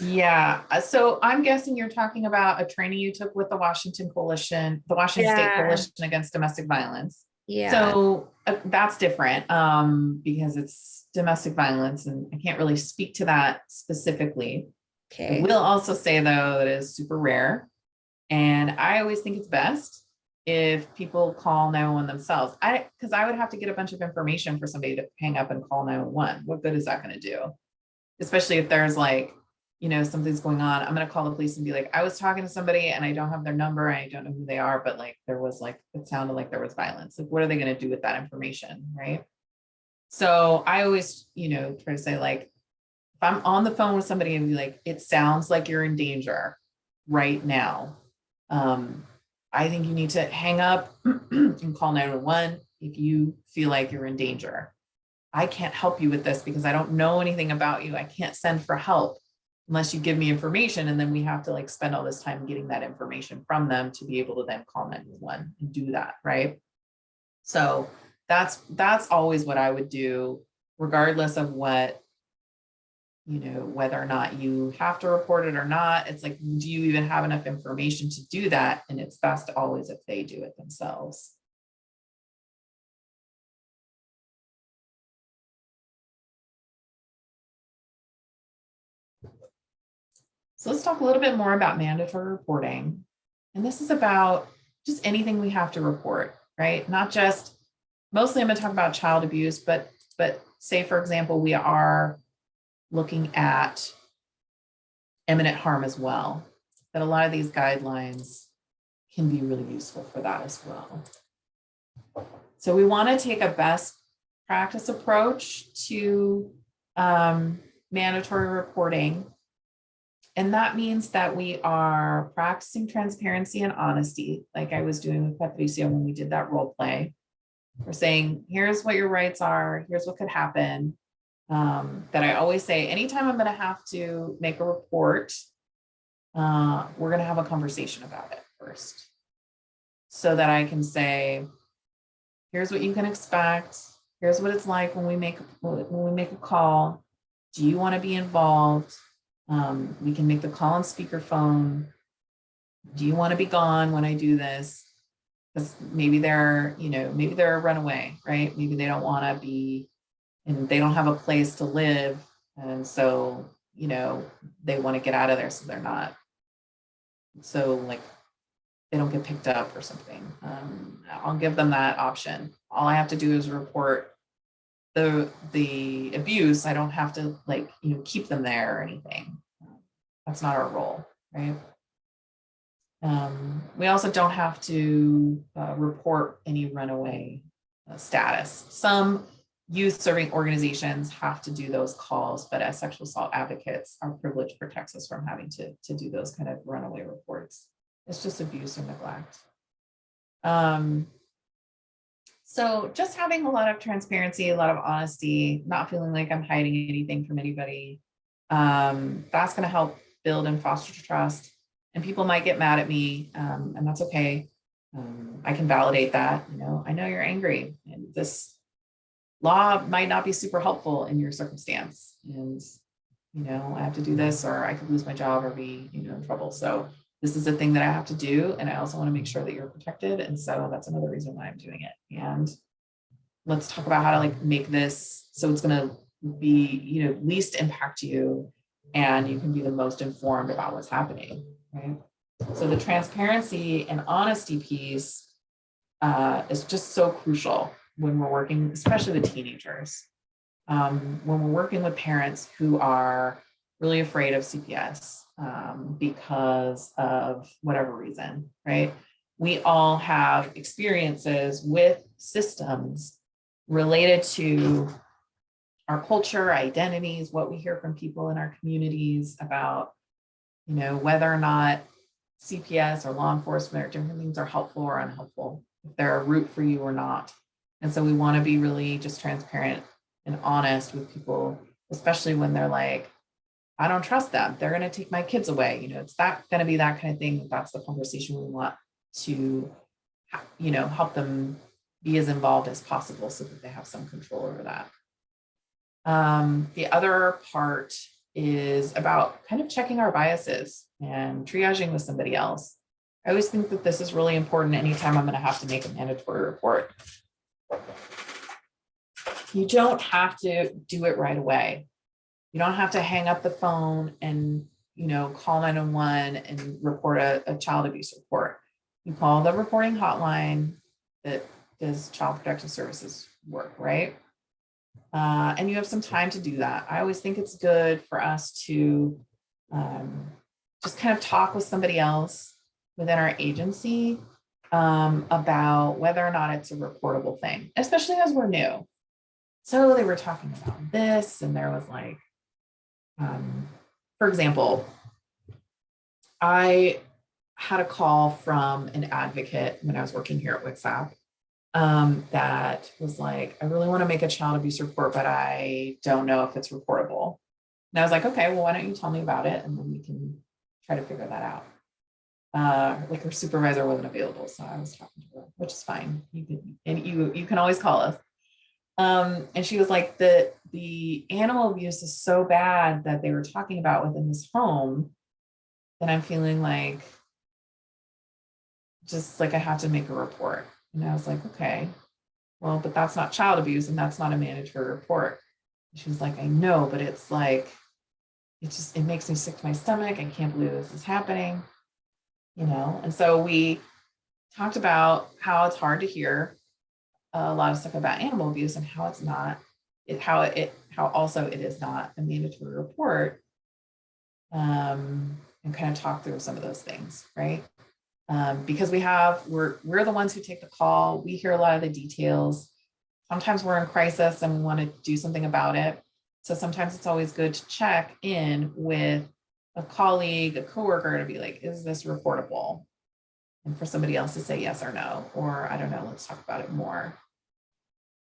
Yeah, uh, so I'm guessing you're talking about a training you took with the Washington Coalition, the Washington State Coalition Against Domestic Violence. yeah, So uh, that's different um, because it's domestic violence and I can't really speak to that specifically. I okay. will also say though, that it is super rare. And I always think it's best if people call 911 themselves. I, because I would have to get a bunch of information for somebody to hang up and call 911. What good is that going to do? Especially if there's like, you know, something's going on. I'm going to call the police and be like, I was talking to somebody and I don't have their number. I don't know who they are, but like there was like, it sounded like there was violence. Like, what are they going to do with that information? Right. So I always, you know, try to say like, if I'm on the phone with somebody and be like, it sounds like you're in danger right now. Um, I think you need to hang up and call 911 if you feel like you're in danger. I can't help you with this because I don't know anything about you. I can't send for help unless you give me information and then we have to like spend all this time getting that information from them to be able to then call 911 and do that, right? So that's that's always what I would do regardless of what you know, whether or not you have to report it or not. It's like, do you even have enough information to do that? And it's best always if they do it themselves. So let's talk a little bit more about mandatory reporting. And this is about just anything we have to report, right? Not just, mostly I'm gonna talk about child abuse, but, but say, for example, we are looking at imminent harm as well. That a lot of these guidelines can be really useful for that as well. So we want to take a best practice approach to um, mandatory reporting. and that means that we are practicing transparency and honesty, like I was doing with Patricia when we did that role play. We're saying, here's what your rights are, here's what could happen. Um, that I always say, anytime I'm gonna have to make a report, uh, we're gonna have a conversation about it first. So that I can say, here's what you can expect, here's what it's like when we make, when we make a call. Do you want to be involved? Um, we can make the call on speakerphone. Do you want to be gone when I do this? Because maybe they're, you know, maybe they're a runaway, right? Maybe they don't want to be, and they don't have a place to live. And so, you know, they want to get out of there, so they're not. So like, they don't get picked up or something. Um, I'll give them that option. All I have to do is report the, the abuse. I don't have to like, you know, keep them there or anything. That's not our role, right? Um, we also don't have to uh, report any runaway uh, status. Some youth serving organizations have to do those calls, but as sexual assault advocates, our privilege protects us from having to, to do those kind of runaway reports. It's just abuse or neglect. Um, so just having a lot of transparency, a lot of honesty, not feeling like I'm hiding anything from anybody. Um, that's going to help build and foster trust. And people might get mad at me, um, and that's okay. Um, I can validate that. You know, I know you're angry, and this law might not be super helpful in your circumstance. And you know, I have to do this, or I could lose my job, or be you know in trouble. So this is a thing that I have to do. And I also want to make sure that you're protected. And so that's another reason why I'm doing it. And let's talk about how to like make this so it's going to be, you know, least impact you and you can be the most informed about what's happening, right? So the transparency and honesty piece uh, is just so crucial when we're working, especially with teenagers. Um, when we're working with parents who are really afraid of CPS um, because of whatever reason, right? We all have experiences with systems related to our culture, identities, what we hear from people in our communities about, you know, whether or not CPS or law enforcement or different things are helpful or unhelpful, if they're a route for you or not. And so we want to be really just transparent and honest with people, especially when they're like, I don't trust them. They're going to take my kids away. You know, it's that going to be that kind of thing. That's the conversation we want to, you know, help them be as involved as possible so that they have some control over that. Um, the other part is about kind of checking our biases and triaging with somebody else. I always think that this is really important anytime I'm going to have to make a mandatory report. You don't have to do it right away. You don't have to hang up the phone and, you know, call 911 and report a, a child abuse report. You call the reporting hotline that does child protective services work, right? Uh, and you have some time to do that. I always think it's good for us to um, just kind of talk with somebody else within our agency um, about whether or not it's a reportable thing, especially as we're new. So they were talking about this and there was like, um, for example, I had a call from an advocate when I was working here at WCSAP um, that was like, I really want to make a child abuse report, but I don't know if it's reportable. And I was like, okay, well, why don't you tell me about it? And then we can try to figure that out. Uh, like her supervisor wasn't available, so I was talking to her, which is fine. You can, and you, you can always call us. Um, and she was like, the, the animal abuse is so bad that they were talking about within this home that I'm feeling like, just like I have to make a report. And I was like, okay, well, but that's not child abuse and that's not a mandatory report. She was like, I know, but it's like, it just, it makes me sick to my stomach. I can't believe this is happening, you know? And so we talked about how it's hard to hear a lot of stuff about animal abuse and how it's not, it, how it, how also it is not a mandatory report. Um, and kind of talk through some of those things, right? Um, because we have, we're, we're the ones who take the call. We hear a lot of the details. Sometimes we're in crisis and we want to do something about it. So sometimes it's always good to check in with a colleague, a coworker to be like, is this reportable? And for somebody else to say yes or no, or I don't know, let's talk about it more.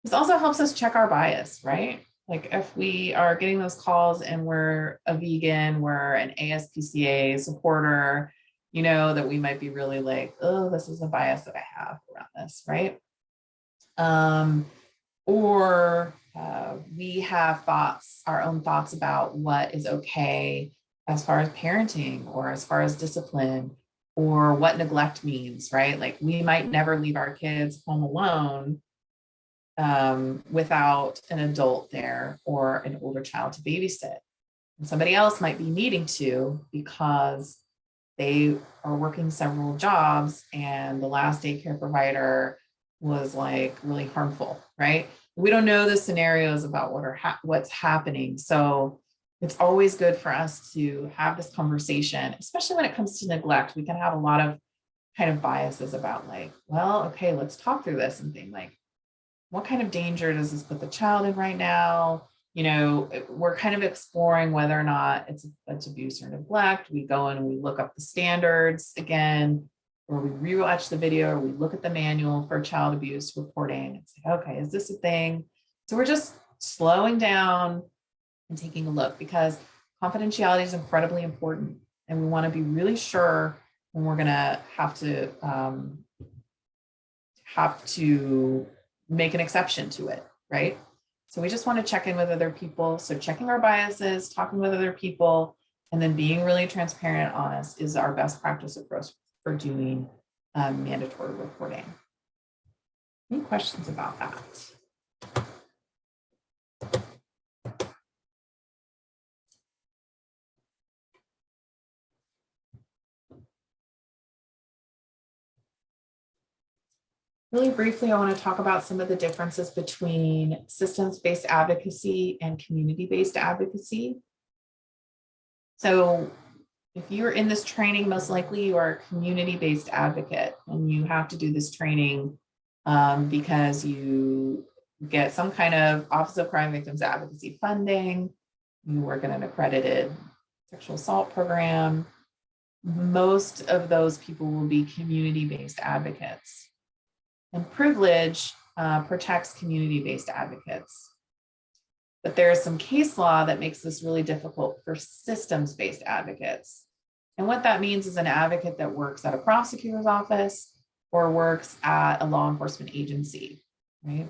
This also helps us check our bias, right? Like if we are getting those calls and we're a vegan, we're an ASPCA supporter, you know, that we might be really like, oh, this is a bias that I have around this, right? Um, or uh, we have thoughts, our own thoughts about what is okay as far as parenting or as far as discipline or what neglect means, right? Like we might never leave our kids home alone um, without an adult there or an older child to babysit. And somebody else might be needing to because they are working several jobs and the last daycare provider was like really harmful, right? We don't know the scenarios about what are hap- what's happening. So it's always good for us to have this conversation, especially when it comes to neglect. We can have a lot of kind of biases about like, well, okay, let's talk through this and think like, what kind of danger does this put the child in right now? You know, we're kind of exploring whether or not it's, it's abuse or neglect. We go in and we look up the standards again, or we rewatch the video, or we look at the manual for child abuse reporting. It's like, okay, is this a thing? So we're just slowing down and taking a look because confidentiality is incredibly important. And we want to be really sure when we're gonna have to um, have to make an exception to it, right? So we just want to check in with other people. So checking our biases, talking with other people, and then being really transparent honest is our best practice approach for doing um, mandatory reporting. Any questions about that? Really briefly, I want to talk about some of the differences between systems-based advocacy and community-based advocacy. So if you're in this training, most likely you are a community-based advocate and you have to do this training um, because you get some kind of Office of Crime Victims Advocacy funding, you work in an accredited sexual assault program. Most of those people will be community-based advocates. And privilege uh, protects community-based advocates. But there is some case law that makes this really difficult for systems-based advocates. And what that means is an advocate that works at a prosecutor's office or works at a law enforcement agency, right?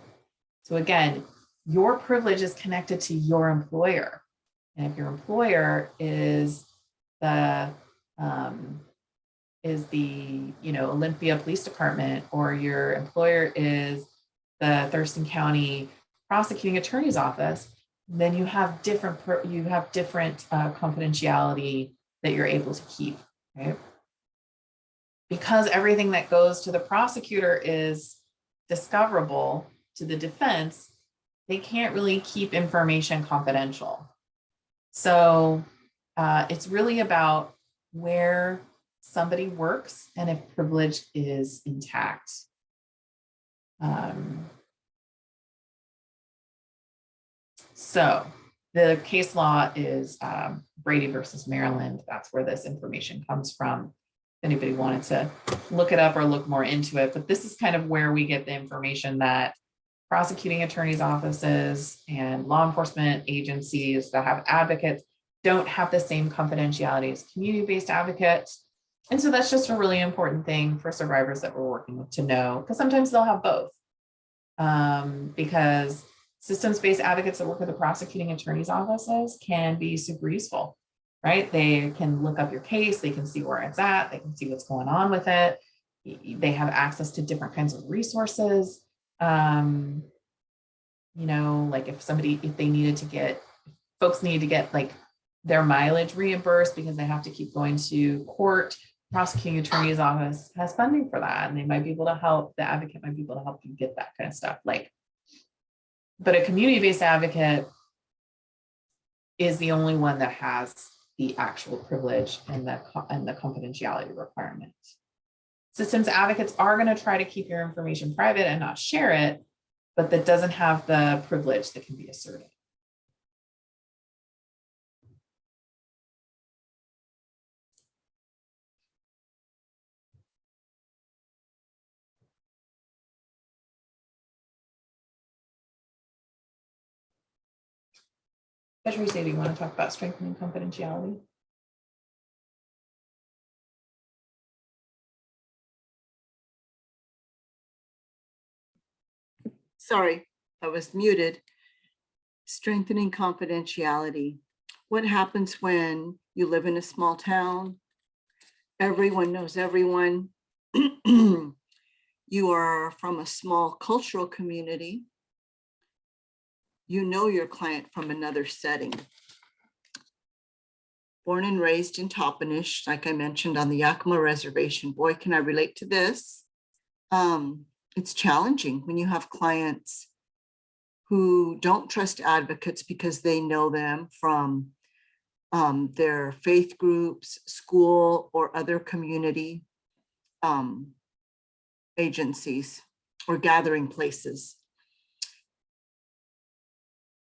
So again, your privilege is connected to your employer. And if your employer is the um, is the you know Olympia Police Department or your employer is the Thurston County Prosecuting Attorney's Office, then you have different you have different uh, confidentiality that you're able to keep, right? Because everything that goes to the prosecutor is discoverable to the defense, they can't really keep information confidential. So uh, it's really about where somebody works and if privilege is intact. Um, so the case law is um, Brady versus Maryland. That's where this information comes from. If anybody wanted to look it up or look more into it, but this is kind of where we get the information that prosecuting attorneys offices and law enforcement agencies that have advocates don't have the same confidentiality as community-based advocates. And so that's just a really important thing for survivors that we're working with to know, because sometimes they'll have both. Um, because systems-based advocates that work with the prosecuting attorney's offices can be super useful, right? They can look up your case, they can see where it's at, they can see what's going on with it. They have access to different kinds of resources. Um, you know, like if somebody, if they needed to get, folks need to get like their mileage reimbursed because they have to keep going to court, prosecuting attorney's office has funding for that. And they might be able to help, the advocate might be able to help you get that kind of stuff. Like, but a community-based advocate is the only one that has the actual privilege and the, and the confidentiality requirement. Systems advocates are going to try to keep your information private and not share it, but that doesn't have the privilege that can be asserted. Teresa, do you want to talk about strengthening confidentiality? Sorry, I was muted. Strengthening confidentiality. What happens when you live in a small town? Everyone knows everyone. You are from a small cultural community. You know your client from another setting. Born and raised in Toppenish, like I mentioned on the Yakima Reservation, boy, can I relate to this. Um, it's challenging when you have clients who don't trust advocates because they know them from um, their faith groups, school, or other community um, agencies or gathering places.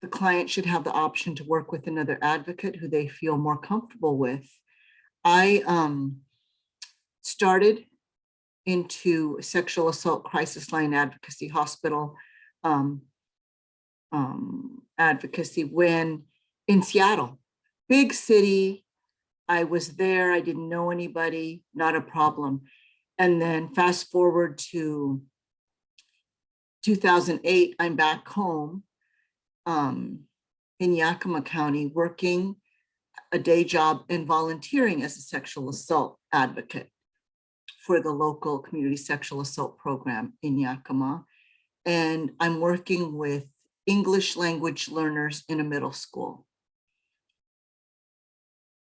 The client should have the option to work with another advocate who they feel more comfortable with. I um, started into sexual assault crisis line advocacy hospital um, um, advocacy when in Seattle, big city. I was there. I didn't know anybody, not a problem. And then fast forward to 2008, I'm back home um, in Yakima County, working a day job and volunteering as a sexual assault advocate for the local community sexual assault program in Yakima. And I'm working with English language learners in a middle school.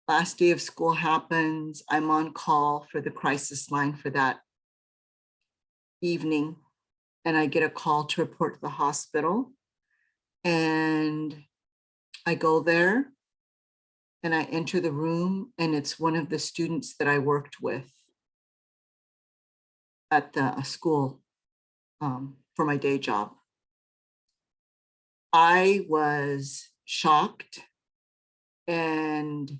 Last day of school happens, I'm on call for the crisis line for that evening. And I get a call to report to the hospital. And I go there and I enter the room and it's one of the students that I worked with at the school um, for my day job. I was shocked and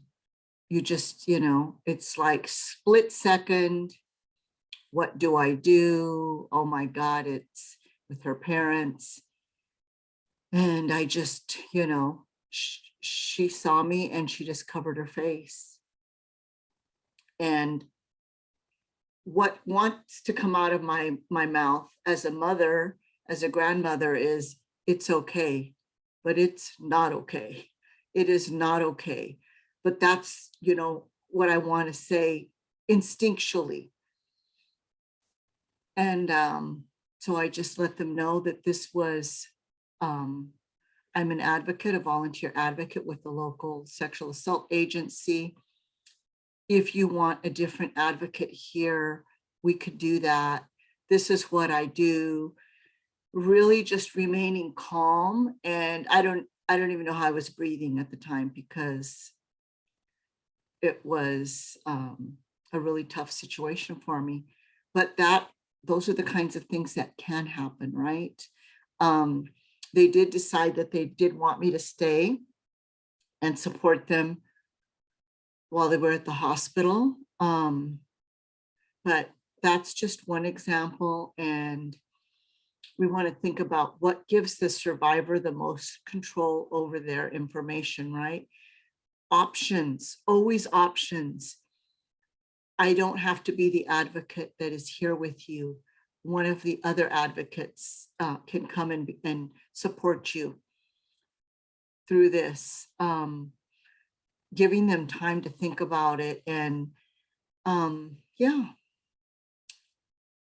you just, you know, it's like split second. What do I do? Oh my God, it's with her parents. And I just, you know, sh she saw me and she just covered her face. And what wants to come out of my, my mouth as a mother, as a grandmother is, it's okay, but it's not okay. It is not okay. But that's, you know, what I want to say instinctually. And um, so I just let them know that this was, um, I'm an advocate, a volunteer advocate with the local sexual assault agency. If you want a different advocate here, we could do that. This is what I do. Really just remaining calm. And I don't, I don't even know how I was breathing at the time because it was um, a really tough situation for me. But that, those are the kinds of things that can happen, right? Um, they did decide that they did want me to stay and support them while they were at the hospital. Um, but that's just one example. And we want to think about what gives the survivor the most control over their information, right? Options, always options. I don't have to be the advocate that is here with you. One of the other advocates uh, can come and, and support you through this. Um, giving them time to think about it and um, yeah.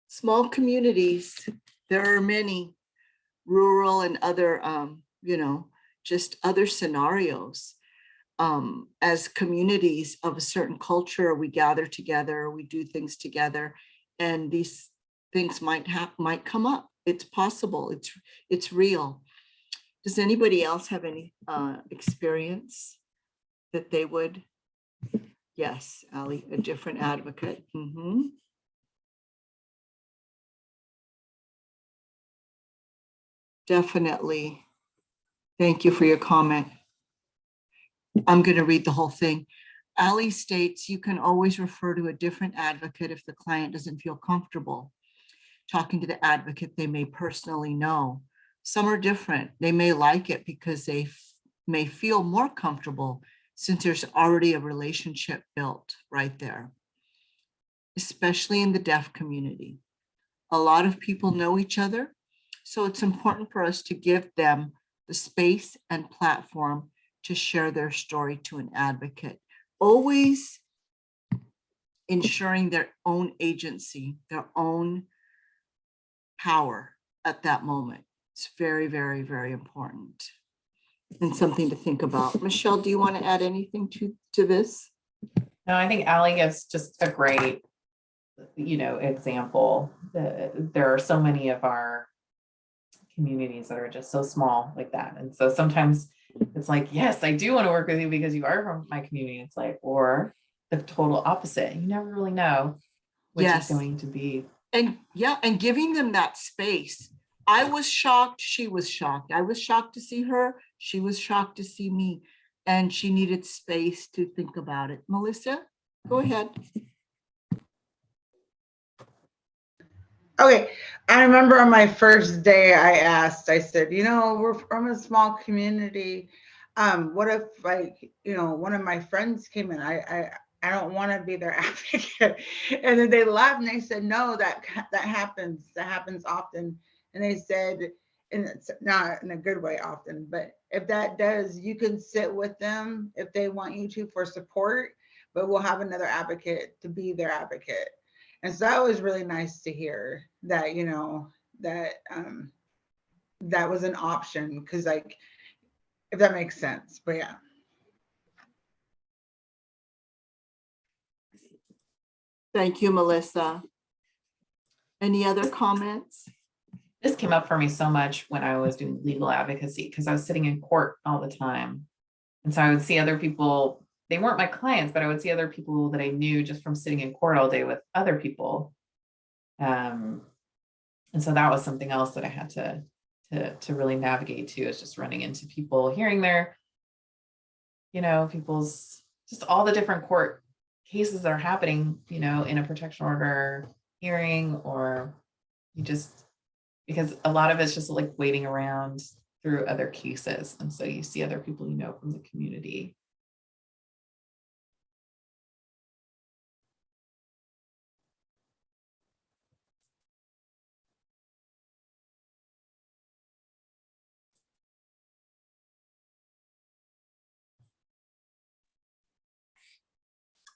Small communities, there are many rural and other, um, you know, just other scenarios. Um, as communities of a certain culture, we gather together, we do things together, and these things might have might come up. It's possible. It's it's real. Does anybody else have any uh, experience that they would? Yes, Ali, a different advocate. Mhm. Definitely. Thank you for your comment. I'm going to read the whole thing. Ali states you can always refer to a different advocate if the client doesn't feel comfortable talking to the advocate they may personally know. Some are different. They may like it because they may feel more comfortable since there's already a relationship built right there, especially in the deaf community. A lot of people know each other, so it's important for us to give them the space and platform to share their story to an advocate. Always ensuring their own agency, their own power at that moment. It's very, very, very important. And something to think about. Michelle, do you want to add anything to, to this? No, I think Ally gives just a great, you know, example. The- There are so many of our communities that are just so small like that. And so sometimes it's like, yes, I do want to work with you because you are from my community. It's like, or the total opposite. You never really know which Yes. is going to be. And yeah, and giving them that space. I was shocked, she was shocked. I was shocked to see her. She was shocked to see me. And she needed space to think about it. Melissa, go ahead. Okay, I remember on my first day, I asked, I said, you know, we're from a small community. Um, what if like, you know, one of my friends came in, I, I, I don't want to be their advocate. And then they laughed and they said, no, that, that happens, that happens often. And they said, and it's not in a good way often, but if that does, you can sit with them if they want you to for support, but we'll have another advocate to be their advocate. And so that was really nice to hear that, you know, that um that was an option because like if that makes sense. But yeah. Thank you, Melissa. Any other comments? This came up for me so much when I was doing legal advocacy because I was sitting in court all the time. And so I would see other people, they weren't my clients, but I would see other people that I knew just from sitting in court all day with other people. Um, and so that was something else that I had to, to, to really navigate to is just running into people, hearing their, you know, people's, just all the different court cases that are happening, you know, in a protection order hearing or you just because a lot of it's just like waiting around through other cases. And so you see other people you know from the community.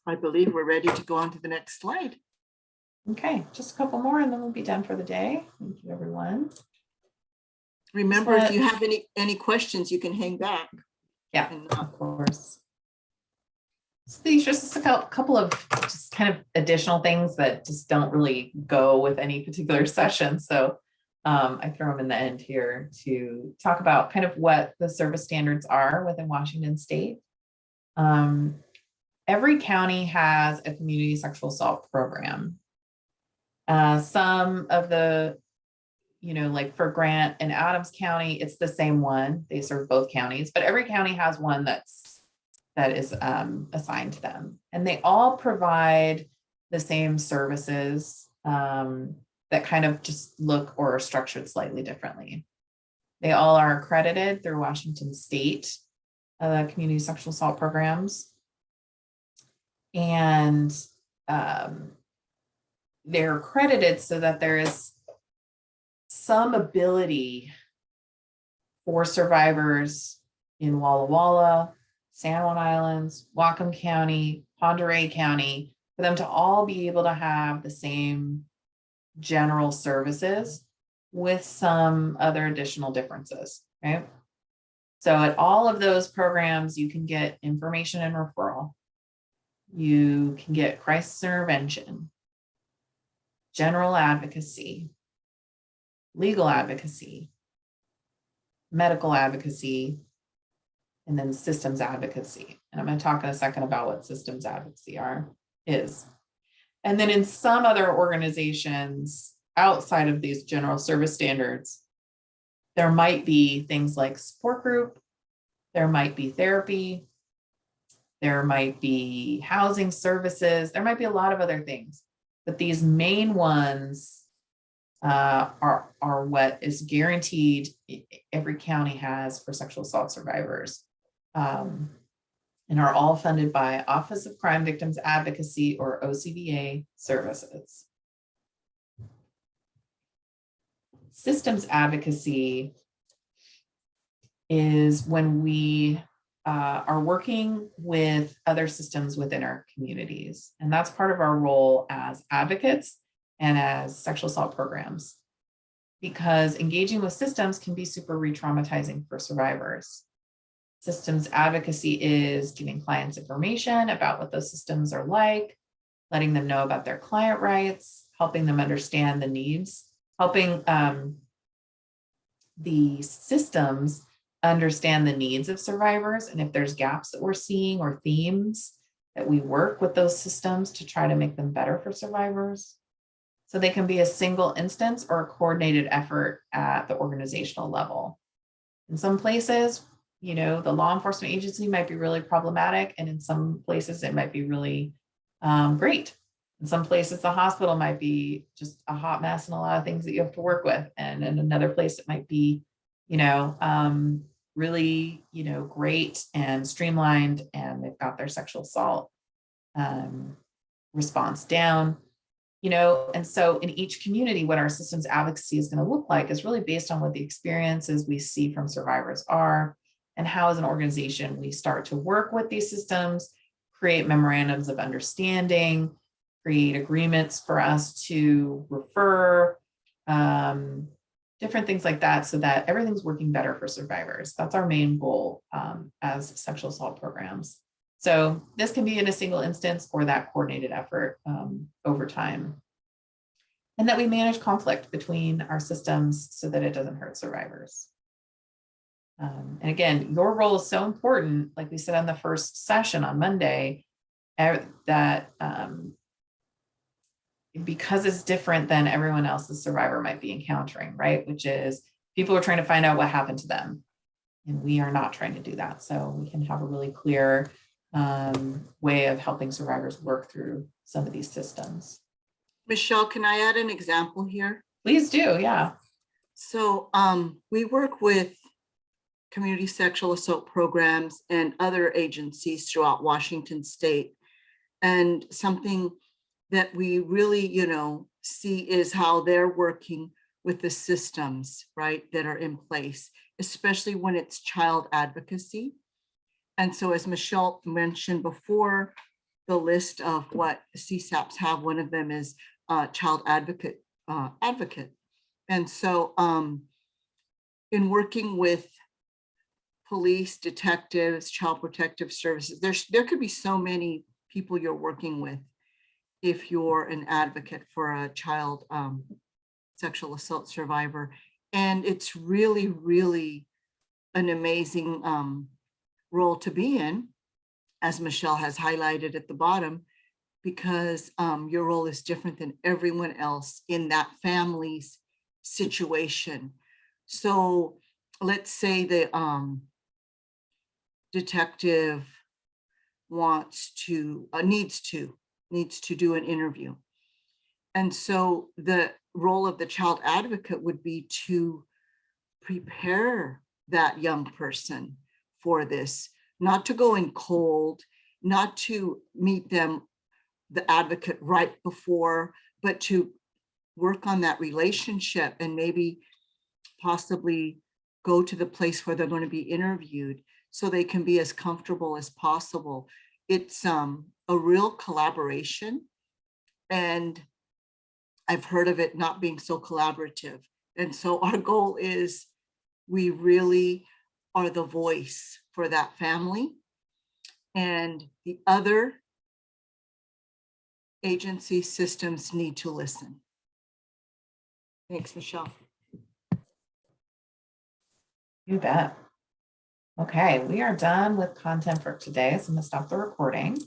I believe we're ready to go on to the next slide. Okay, just a couple more and then we'll be done for the day. Thank you, everyone. Remember, if you have any, any questions, you can hang back. Yeah, of course. So these are just a couple of just kind of additional things that just don't really go with any particular session. So um, I throw them in the end here to talk about kind of what the service standards are within Washington State. Um, every county has a community sexual assault program. Uh, some of the you know, like for Grant and Adams County, it's the same one. They serve both counties, but every county has one that's that is um, assigned to them, and they all provide the same services um, that kind of just look or are structured slightly differently. They all are accredited through Washington State uh, community sexual assault programs, and um, they're accredited so that there is some ability for survivors in Walla Walla, San Juan Islands, Whatcom County, Pend Oreille County, for them to all be able to have the same general services with some other additional differences, right? So at all of those programs, you can get information and referral. You can get crisis intervention, general advocacy, legal advocacy, medical advocacy, and then systems advocacy. And I'm going to talk in a second about what systems advocacy are, is. And then in some other organizations outside of these general service standards, there might be things like support group, there might be therapy, there might be housing services, there might be a lot of other things. But these main ones uh, are, are what is guaranteed every county has for sexual assault survivors um, and are all funded by Office of Crime Victims Advocacy or OCVA services. Systems advocacy is when we uh, are working with other systems within our communities. And that's part of our role as advocates and as sexual assault programs. Because engaging with systems can be super re-traumatizing for survivors. Systems advocacy is giving clients information about what those systems are like, letting them know about their client rights, helping them understand the needs, helping um, the systems understand the needs of survivors and if there's gaps that we're seeing or themes that we work with those systems to try to make them better for survivors. So they can be a single instance or a coordinated effort at the organizational level. In some places, you know, the law enforcement agency might be really problematic and in some places it might be really um, great. In some places, the hospital might be just a hot mess and a lot of things that you have to work with. And in another place, it might be, you know, um, really, you know, great and streamlined and they've got their sexual assault um, response down, you know, and so in each community, what our systems advocacy is going to look like is really based on what the experiences we see from survivors are and how as an organization we start to work with these systems, create memorandums of understanding, create agreements for us to refer, um, different things like that so that everything's working better for survivors. That's our main goal um, as sexual assault programs. So this can be in a single instance or that coordinated effort um, over time. And that we manage conflict between our systems so that it doesn't hurt survivors. Um, and again, your role is so important, like we said on the first session on Monday, eh, that um, because it's different than everyone else the survivor might be encountering, right? Which is people are trying to find out what happened to them. And we are not trying to do that. So we can have a really clear um, way of helping survivors work through some of these systems. Michelle, can I add an example here? Please do, yeah. So um, we work with community sexual assault programs and other agencies throughout Washington state. And something that we really, you know, see is how they're working with the systems, right, that are in place, especially when it's child advocacy. And so as Michelle mentioned before, the list of what CSAPs have, one of them is uh, child advocate uh, advocate. And so um, in working with police, detectives, child protective services, there's there could be so many people you're working with if you're an advocate for a child um, sexual assault survivor. And it's really, really an amazing um, role to be in, as Michelle has highlighted at the bottom, because um, your role is different than everyone else in that family's situation. So let's say the um, detective wants to, uh, needs to needs to do an interview. And so the role of the child advocate would be to prepare that young person for this, not to go in cold, not to meet them, the advocate right before, but to work on that relationship and maybe possibly go to the place where they're going to be interviewed so they can be as comfortable as possible. It's um, a real collaboration. And I've heard of it not being so collaborative. And so our goal is we really are the voice for that family. And the other agency systems need to listen. Thanks, Michelle. You bet. Okay, we are done with content for today, so I'm gonna stop the recording.